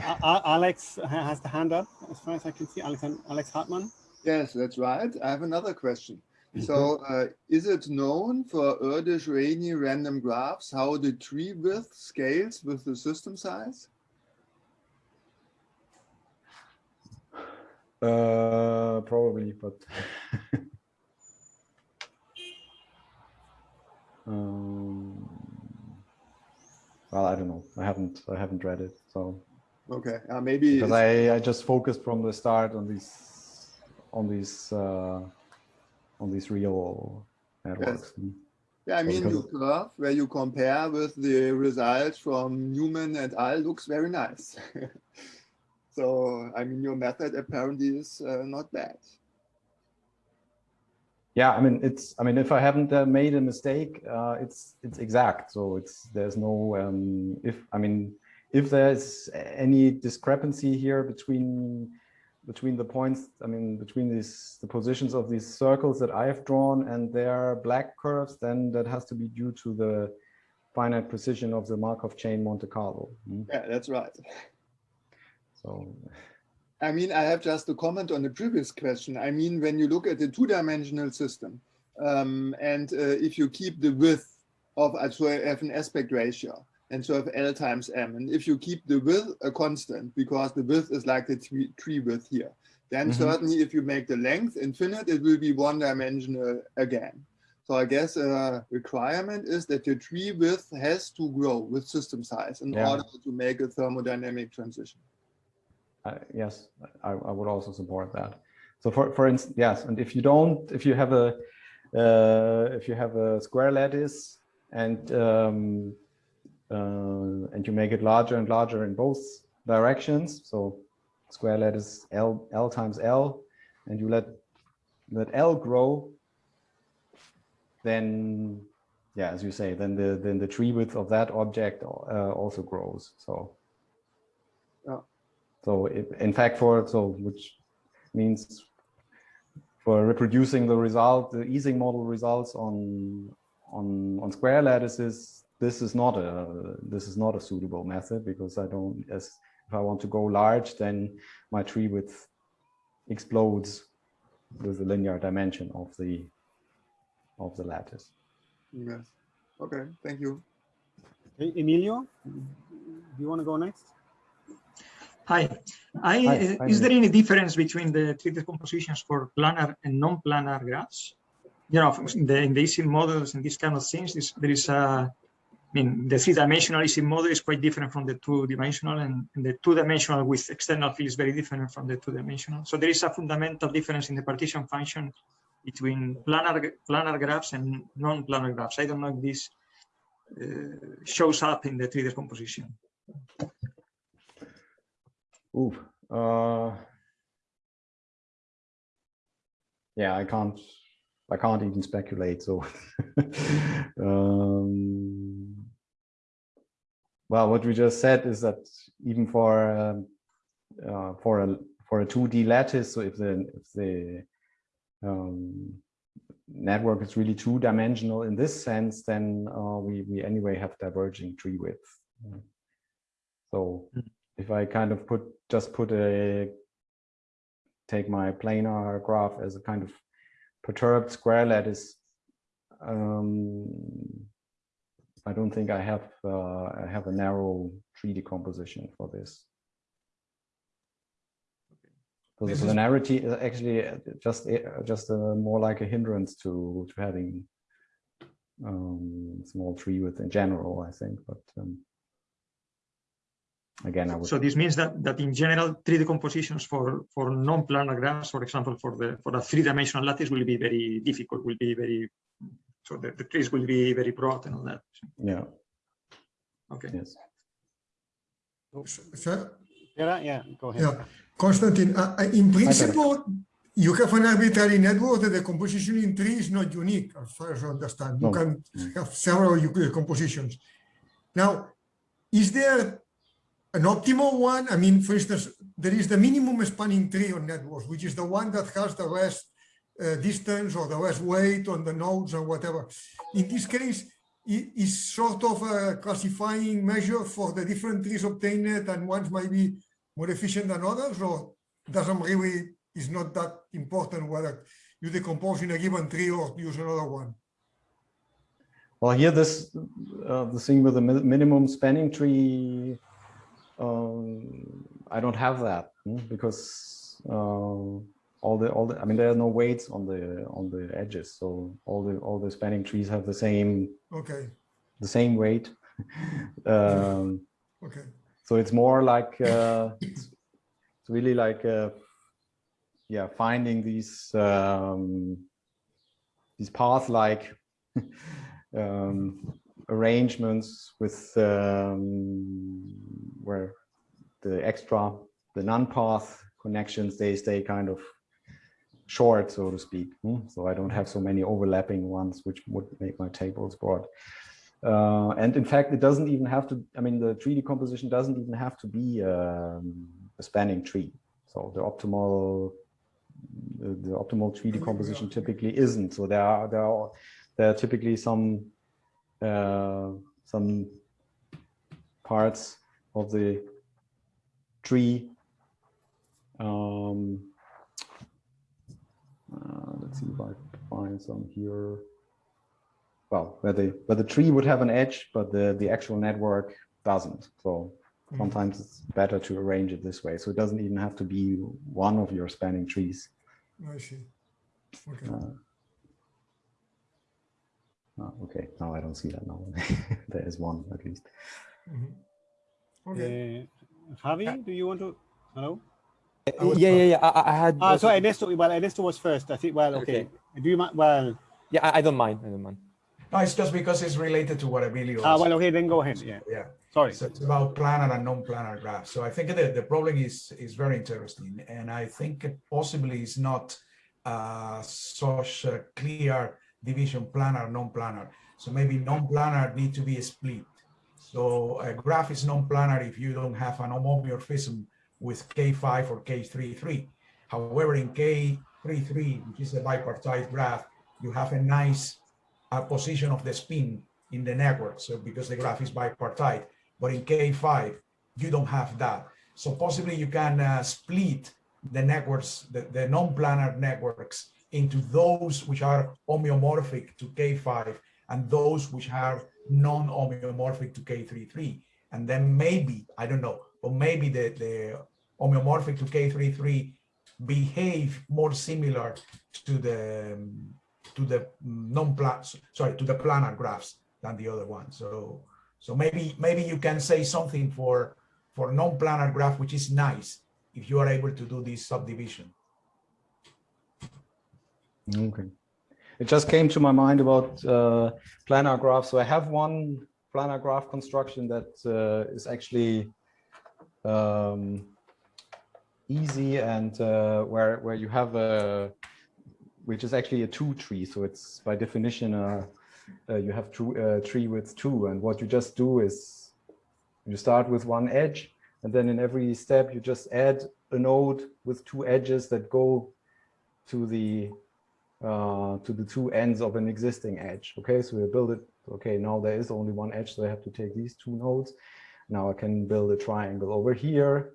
A- A- Alex has the hand up, as far as I can see. Alex, Alex Hartmann. Yes, that's right. I have another question. So uh, is it known for Erdős-Rényi random graphs how the tree width scales with the system size? uh, probably, but um, well, I don't know. I haven't I haven't read it, so Okay, uh, maybe because I I just focused from the start on these on these uh, on these real networks. Mm. yeah, I mean because your curve where you compare with the results from Newman and al. looks very nice. so I mean your method apparently is uh, not bad. Yeah i mean it's i mean if i haven't uh, made a mistake uh, it's it's exact so it's there's no um if i mean if there's any discrepancy here between between the points i mean between these the positions of these circles that i have drawn and their black curves then that has to be due to the finite precision of the markov chain monte carlo mm. Yeah, that's right. so I mean, I have just a comment on the previous question. I mean, when you look at the two-dimensional system, um, and uh, if you keep the width of, uh, so I have an aspect ratio, and so have L times M, and if you keep the width a constant, because the width is like the tree, tree width here, then Mhm. certainly if you make the length infinite, it will be one-dimensional again. So I guess a requirement is that the tree width has to grow with system size in Yeah. order to make a thermodynamic transition. Yes, I, I would also support that. So for, for instance, yes, and if you don't, if you have a, uh, if you have a square lattice and um, uh, and you make it larger and larger in both directions, so square lattice L L times L, and you let let L grow, then yeah, as you say, then the then the tree width of that object uh, also grows. So so it, in fact, for so which means for reproducing the result, the Ising model results on on on square lattices, this is not a this is not a suitable method because I don't as if I want to go large, then my tree width explodes with the linear dimension of the of the lattice. Yes. Okay, thank you. Okay, Emilio, mm-hmm. do you want to go next? Hi. I, Hi, hi, is there any difference between the tree decompositions for planar and non-planar graphs? You know, in the, in the models and these kind of things, this, there is a, I mean, the three-dimensional Ising model is quite different from the two-dimensional, and, and the two-dimensional with external field is very different from the two-dimensional. So there is a fundamental difference in the partition function between planar planar graphs and non-planar graphs. I don't know if this uh, shows up in the tree decomposition. Ooh, uh, yeah, I can't, I can't even speculate. So, um, well, what we just said is that even for um, uh, for a for a two D lattice, so if the if the um, network is really two dimensional in this sense, then uh, we we anyway have diverging tree width. So if I kind of put just put a take my planar graph as a kind of perturbed square lattice, um, I don't think I have uh, I have a narrow tree decomposition for this. So the This is- planarity is actually uh, just uh, just uh, more like a hindrance to to having um, small tree width in general, I think. But um, again, I would So this means that that in general, tree decompositions for for non-planar graphs, for example, for the for a three-dimensional lattice, will be very difficult. Will be very so the, the trees will be very broad and all that. yeah Okay. yes. So, Yeah, yeah, go ahead. yeah, Konstantin, uh, uh, in principle, you have an arbitrary network that the composition in tree is not unique, as far as I understand. You No. can Mm. have several Euclid compositions. Now, is there an optimal one? I mean, for instance, there is the minimum spanning tree on networks, which is the one that has the less uh, distance or the less weight on the nodes or whatever. In this case, it is sort of a classifying measure for the different trees obtained and ones might be more efficient than others or doesn't really, is not that important whether you decompose in a given tree or use another one? Well, here this uh, the thing with the minimum spanning tree. Um, I don't have that hmm, because uh, all the all the I mean there are no weights on the on the edges, so all the all the spanning trees have the same Okay, the same weight. um, okay, so it's more like uh, it's, it's really like uh, yeah finding these um, these path like um, arrangements with um, where the extra the non-path connections they stay kind of short so to speak hmm? so I don't have so many overlapping ones which would make my tables broad uh, and in fact, it doesn't even have to, I mean, the tree decomposition doesn't even have to be um, a spanning tree. So the optimal, the, the optimal tree decomposition typically isn't. So there are, there are, there are typically some, uh, some parts of the tree. Um, uh, let's see if I find some here well, where the where the tree would have an edge, but the the actual network doesn't. So Mhm. sometimes it's better to arrange it this way. So it doesn't even have to be one of your spanning trees. I see. Okay, Uh, oh, okay, now I don't see that now. there is one at least. mhm. Okay, Uh, Javi, do you want to? Hello. I yeah, yeah, yeah. I, I- I had. Ah, so also- Ernesto. Well, Ernesto was first. I think. Well, okay. Do you mind? Well. Yeah, I, I don't mind. I don't mind. No, it's just because it's related to what Emilio Ah, was- well, okay. Then go ahead. Yeah. Yeah. Sorry. So it's about planar and non-planar graphs. So I think the, the problem is is very interesting, and I think it possibly is not uh, such a clear division planar non-planar. So maybe non-planar need to be split. So a graph is non-planar if you don't have an homeomorphism with K5 or K33. However, in K33, which is a bipartite graph, you have a nice uh, position of the spin in the network. So because the graph is bipartite, but in K5, you don't have that. So possibly you can uh, split the networks, the, the non-planar networks into those which are homeomorphic to K5 and those which are non-homeomorphic to K33. And then maybe, I don't know, but maybe the, the homeomorphic to K33 behave more similar to the to the non-plan sorry to the planar graphs than the other one. So so maybe maybe you can say something for for non-planar graph, which is nice if you are able to do this subdivision. Okay. It just came to my mind about uh, planar graphs. So I have one planar graph construction that uh, is actually um, easy and uh, where where you have a which is actually a two tree. So it's by definition uh, uh, you have two, uh, tree with two, and what you just do is you start with one edge, and then in every step you just add a node with two edges that go to the uh, to the two ends of an existing edge. Okay, so we build it. Okay, now there is only one edge, so I have to take these two nodes. Now I can build a triangle over here,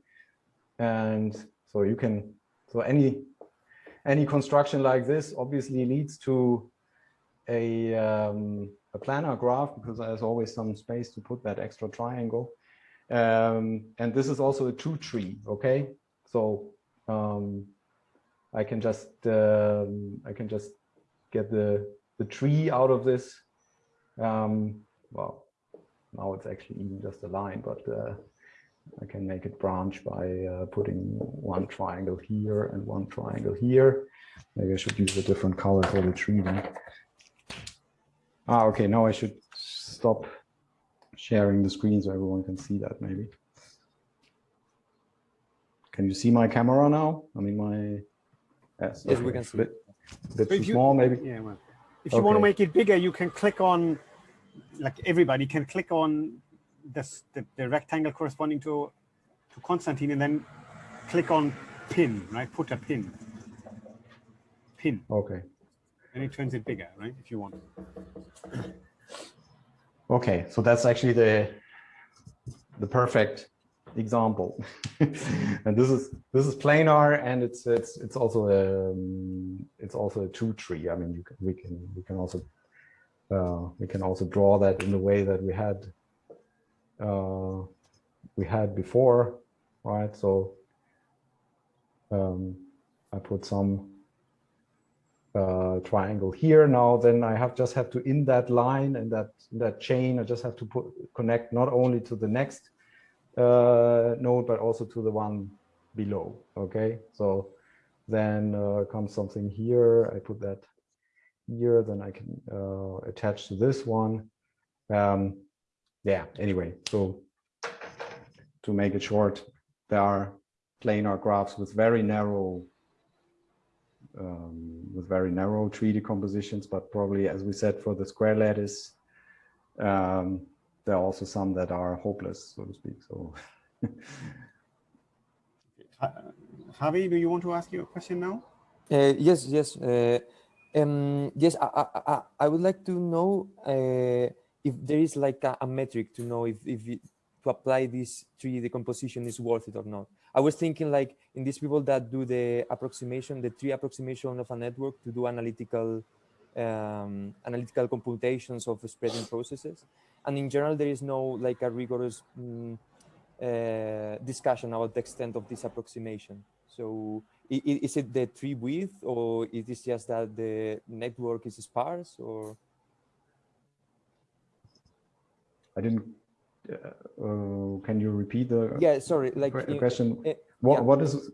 and so you can. So any any construction like this obviously leads to a um, a planar graph because there's always some space to put that extra triangle. Um, and this is also a two tree. Okay, so um, I can just um, I can just get the the tree out of this. Um, well, now it's actually even just a line, but uh, I can make it branch by uh, putting one triangle here and one triangle here. Maybe I should use a different color for the tree then. Ah, okay, now I should stop sharing the screen so everyone can see that maybe. Can you see my camera now? I mean, my... Yes, yes we can see. Bit, bit too you, small, maybe? Yeah, well, if you okay. want to make it bigger, you can click on, like everybody can click on this, the, the rectangle corresponding to, to Konstantin and then click on pin, right? Put a pin. Pin. Okay. And it turns it bigger, right? If you want. Okay, so that's actually the the perfect example. and this is this is planar, and it's it's it's also a um, it's also a two tree. I mean, can, we can we can also uh, we can also draw that in the way that we had uh, we had before, right? So um, I put some uh, triangle here now, then I have just have to in that line and that that chain, I just have to put connect not only to the next uh, node, but also to the one below. Okay, so then uh, comes something here. I put that here, then I can uh, attach to this one. Um, yeah, anyway, so to make it short, there are planar graphs with very narrow um, with very narrow tree decompositions, but probably, as we said, for the square lattice, um, there are also some that are hopeless, so to speak. So, Javi, do you want to ask your question now? Uh, yes, yes, uh, um, yes. I, I, I would like to know uh, if there is like a, a, metric to know if if it, to apply this tree decomposition is worth it or not. I was thinking like in these people that do the approximation, the tree approximation of a network to do analytical um, analytical computations of spreading processes. And in general, there is no like a rigorous um, uh, discussion about the extent of this approximation. So is it the tree width or is it just that the network is sparse or? I didn't uh, uh, can you repeat the yeah sorry like question uh, what yeah. what is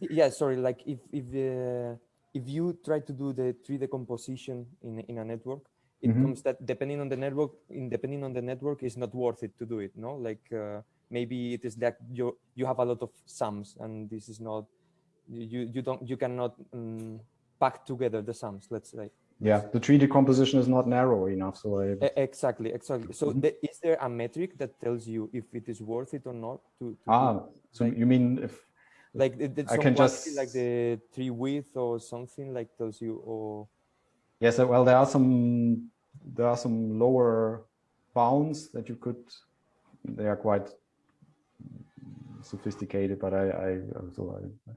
yeah sorry like if if uh, if you try to do the tree decomposition in in a network it mm -hmm. comes that depending on the network in depending on the network is not worth it to do it no like uh, maybe it is that you you have a lot of sums and this is not you you don't you cannot um, pack together the sums let's say yeah the tree decomposition is not narrow enough so I... exactly exactly so mm -hmm. the, is there a metric that tells you if it is worth it or not to, to ah so like, you mean if like i can just like the tree width or something like tells you or? Yes well there are some there are some lower bounds that you could they are quite sophisticated but i i so i,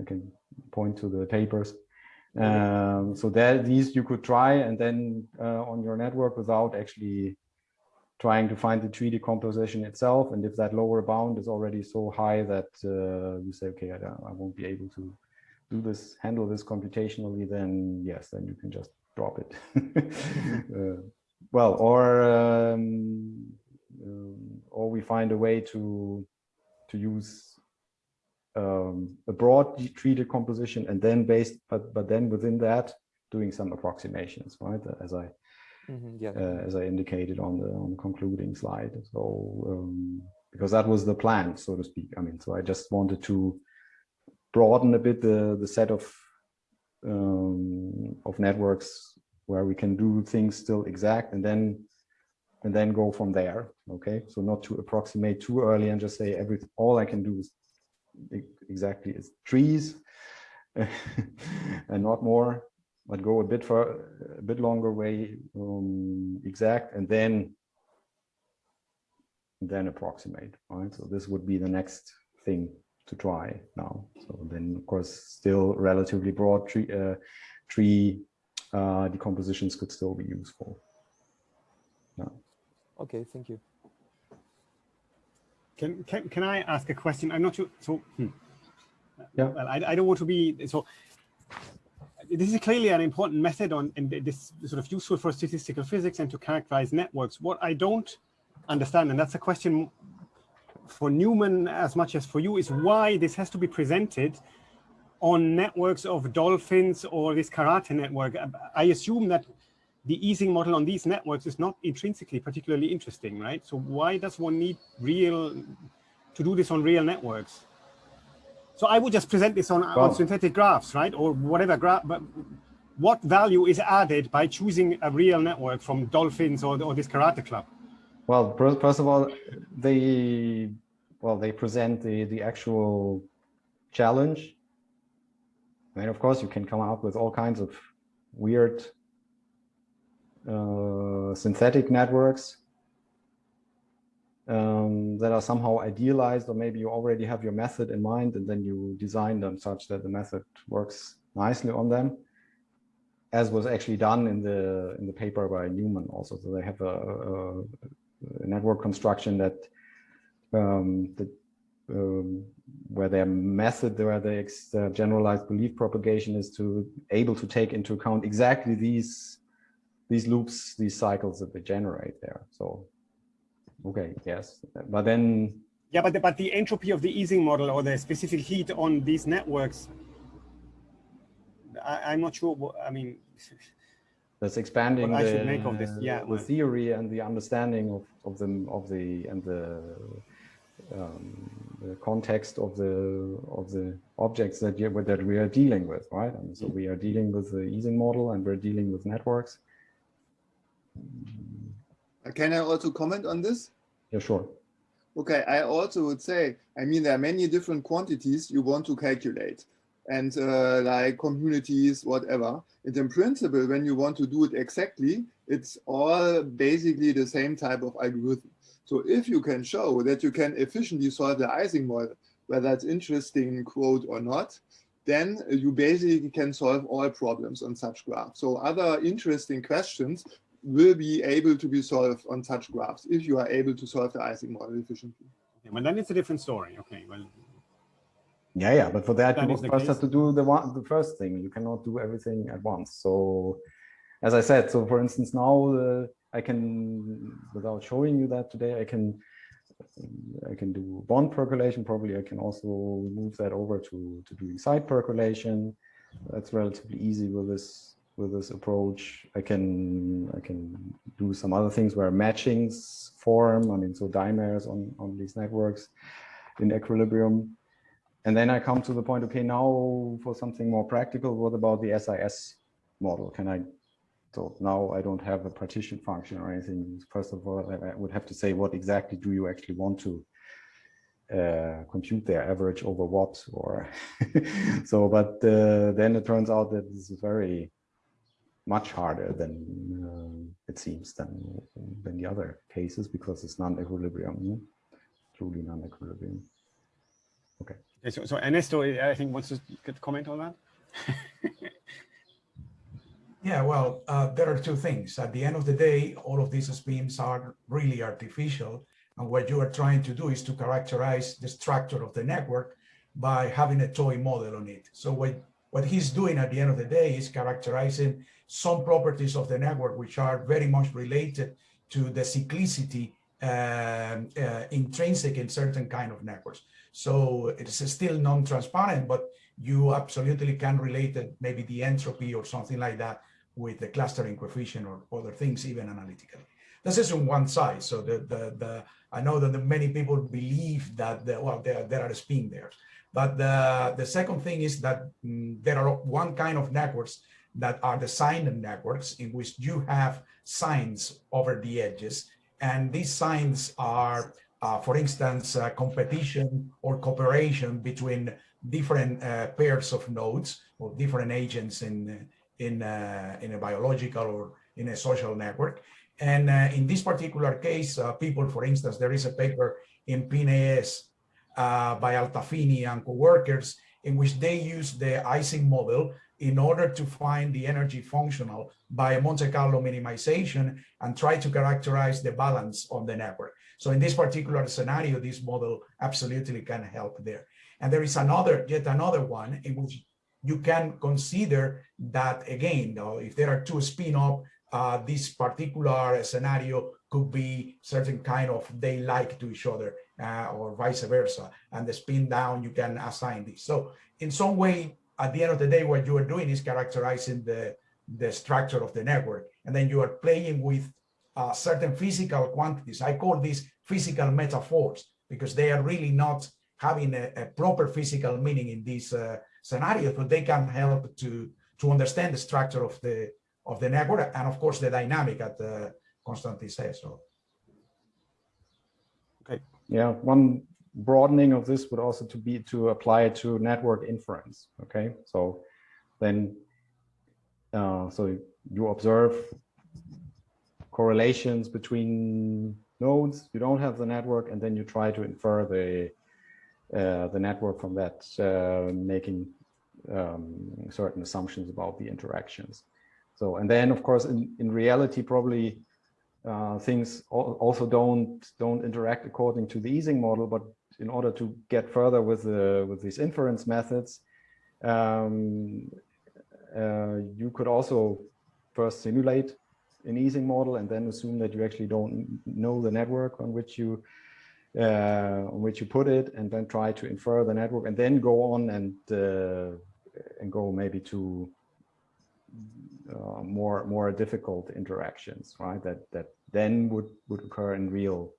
I can point to the papers. Um, so that these you could try and then uh, on your network without actually trying to find the tree decomposition itself. And if that lower bound is already so high that uh, you say, okay, I, I, won't be able to do this, handle this computationally, then yes, then you can just drop it. uh, well, or um, um, or we find a way to to use um, a broad tree decomposition and then based, but but then within that doing some approximations, right? As I mm -hmm, yeah. uh, as I indicated on the on the concluding slide. So um, because that was the plan, so to speak. I mean, so I just wanted to broaden a bit the the set of um, of networks where we can do things still exact and then and then go from there. Okay, so not to approximate too early and just say every all I can do is exactly is trees and not more, but go a bit for a bit longer way um, exact and then then approximate, right? So this would be the next thing to try now. So then, of course, still relatively broad tree, uh, tree uh, decompositions could still be useful. Yeah. Okay, thank you. Can, can, can I ask a question? I'm not sure. So hmm. Yeah. Well, I, I don't want to be so. This is clearly an important method on and this sort of useful for statistical physics and to characterize networks. What I don't understand, and that's a question for Newman as much as for you, is why this has to be presented on networks of dolphins or this karate network. Uh, I assume that the Ising model on these networks is not intrinsically particularly interesting, right? So why does one need real to do this on real networks? So I would just present this on, on synthetic graphs, right? Or whatever graph, but what value is added by choosing a real network from dolphins or, or this karate club? Well, first of all, they well they present the the actual challenge. And of course, you can come up with all kinds of weird uh, synthetic networks um, that are somehow idealized, or maybe you already have your method in mind and then you design them such that the method works nicely on them, as was actually done in the in the paper by Newman also. So they have a, a, a network construction that um, that um, where their method, where the uh, generalized belief propagation is to able to take into account exactly these these loops, these cycles that they generate there. So, okay, yes, but then. Yeah, but the, but the entropy of the Ising model or the specific heat on these networks, I, am not sure. What, I mean, that's expanding what the, I should make of this. Yeah, the theory and the understanding of of the of the and the um, the context of the of the objects that you that we are dealing with, right? And so we are dealing with the Ising model, and we're dealing with networks. Can I also comment on this? Yeah, sure. Okay, I also would say, I mean, there are many different quantities you want to calculate and uh, like communities, whatever. And in principle, when you want to do it exactly, it's all basically the same type of algorithm. So if you can show that you can efficiently solve the Ising model, whether it's interesting quote or not, then you basically can solve all problems on such graphs. So other interesting questions will be able to be solved on such graphs if you are able to solve the Ising model efficiently. Yeah, well, then it's a different story. Okay, well. Yeah, yeah, but for that, that you first case. have to do the one, the first thing. You cannot do everything at once. So, as I said, so for instance, now uh, I can, without showing you that today, I can, I can do bond percolation. Probably I can also move that over to to doing site percolation. That's relatively easy with this with this approach. I can I can do some other things where matchings form. I mean, so dimers on on these networks in equilibrium. And then I come to the point, okay, now for something more practical, what about the SIS model? Can I, so now I don't have a partition function or anything. First of all, I would have to say, what exactly do you actually want to uh, compute their average over what or so, but uh, then it turns out that this is very much harder than uh, it seems than than the other cases because it's non-equilibrium, no? truly non-equilibrium. Okay. okay. So, so Ernesto, I think wants to comment on that. yeah, well, uh, there are two things. At the end of the day, all of these beams are really artificial. And what you are trying to do is to characterize the structure of the network by having a toy model on it. So what, what he's doing at the end of the day is characterizing some properties of the network which are very much related to the cyclicity um, uh, intrinsic in certain kind of networks. So it's still non-transparent, but you absolutely can relate it, maybe the entropy or something like that with the clustering coefficient or other things, even analytically. This is on one side. So the, the, the I know that many people believe that, the, well, there, there are spin there. But the, the second thing is that mm, there are one kind of networks that are the sign networks in which you have signs over the edges. And these signs are, uh, for instance, uh, competition or cooperation between different uh, pairs of nodes or different agents in, in, uh, in a biological or in a social network. And uh, in this particular case, uh, people, for instance, there is a paper in PNAS by Altafini and co-workers in which they use the Ising model in order to find the energy functional by Monte Carlo minimization and try to characterize the balance of the network. So in this particular scenario, this model absolutely can help there. And there is another, yet another one in which you can consider that again, though, if there are two spin up, uh, this particular scenario could be certain kind of they like to each other uh, or vice versa. And the spin down, you can assign this. So in some way, at the end of the day, what you are doing is characterizing the, the structure of the network. And then you are playing with uh, certain physical quantities. I call these physical metaphors because they are really not having a, a proper physical meaning in these uh, scenarios, but they can help to, to understand the structure of the, of the network and of course the dynamic at uh, Konstantin says. So. Okay. Yeah, one broadening of this would also to be to apply it to network inference. Okay, so then uh, so you observe correlations between nodes. You don't have the network, and then you try to infer the uh, the network from that, uh, making um, certain assumptions about the interactions. So, and then of course, in, in reality, probably uh, things also don't don't interact according to the Ising model, but in order to get further with the with these inference methods, um, uh, you could also first simulate an Ising model and then assume that you actually don't know the network on which you uh, on which you put it, and then try to infer the network, and then go on and uh, and go maybe to uh, more more difficult interactions, right? That that then would would occur in real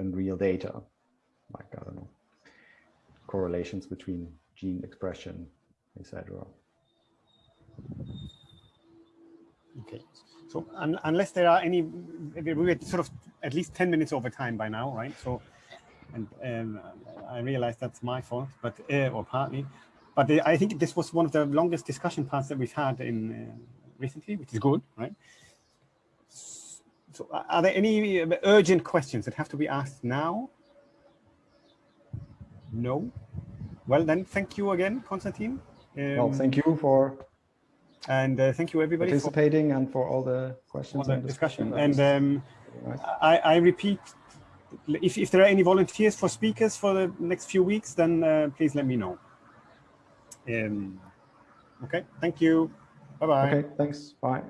in real data, like I don't know, correlations between gene expression, etc. Okay, so un unless there are any, we're sort of at least 10 minutes over time by now, right? So, and um, I realize that's my fault, but uh, or partly, but uh, I think this was one of the longest discussion parts that we've had in uh, recently, which is good, right? So are there any urgent questions that have to be asked now? No? Well, then thank you again, Konstantin. Um, well, thank you for and uh, thank you everybody participating for, and for all the questions all the discussion. discussion. And um, nice. I, I, repeat, if, if there are any volunteers for speakers for the next few weeks, then uh, please let me know. Um, okay, thank you. Bye-bye. Okay, thanks. Bye.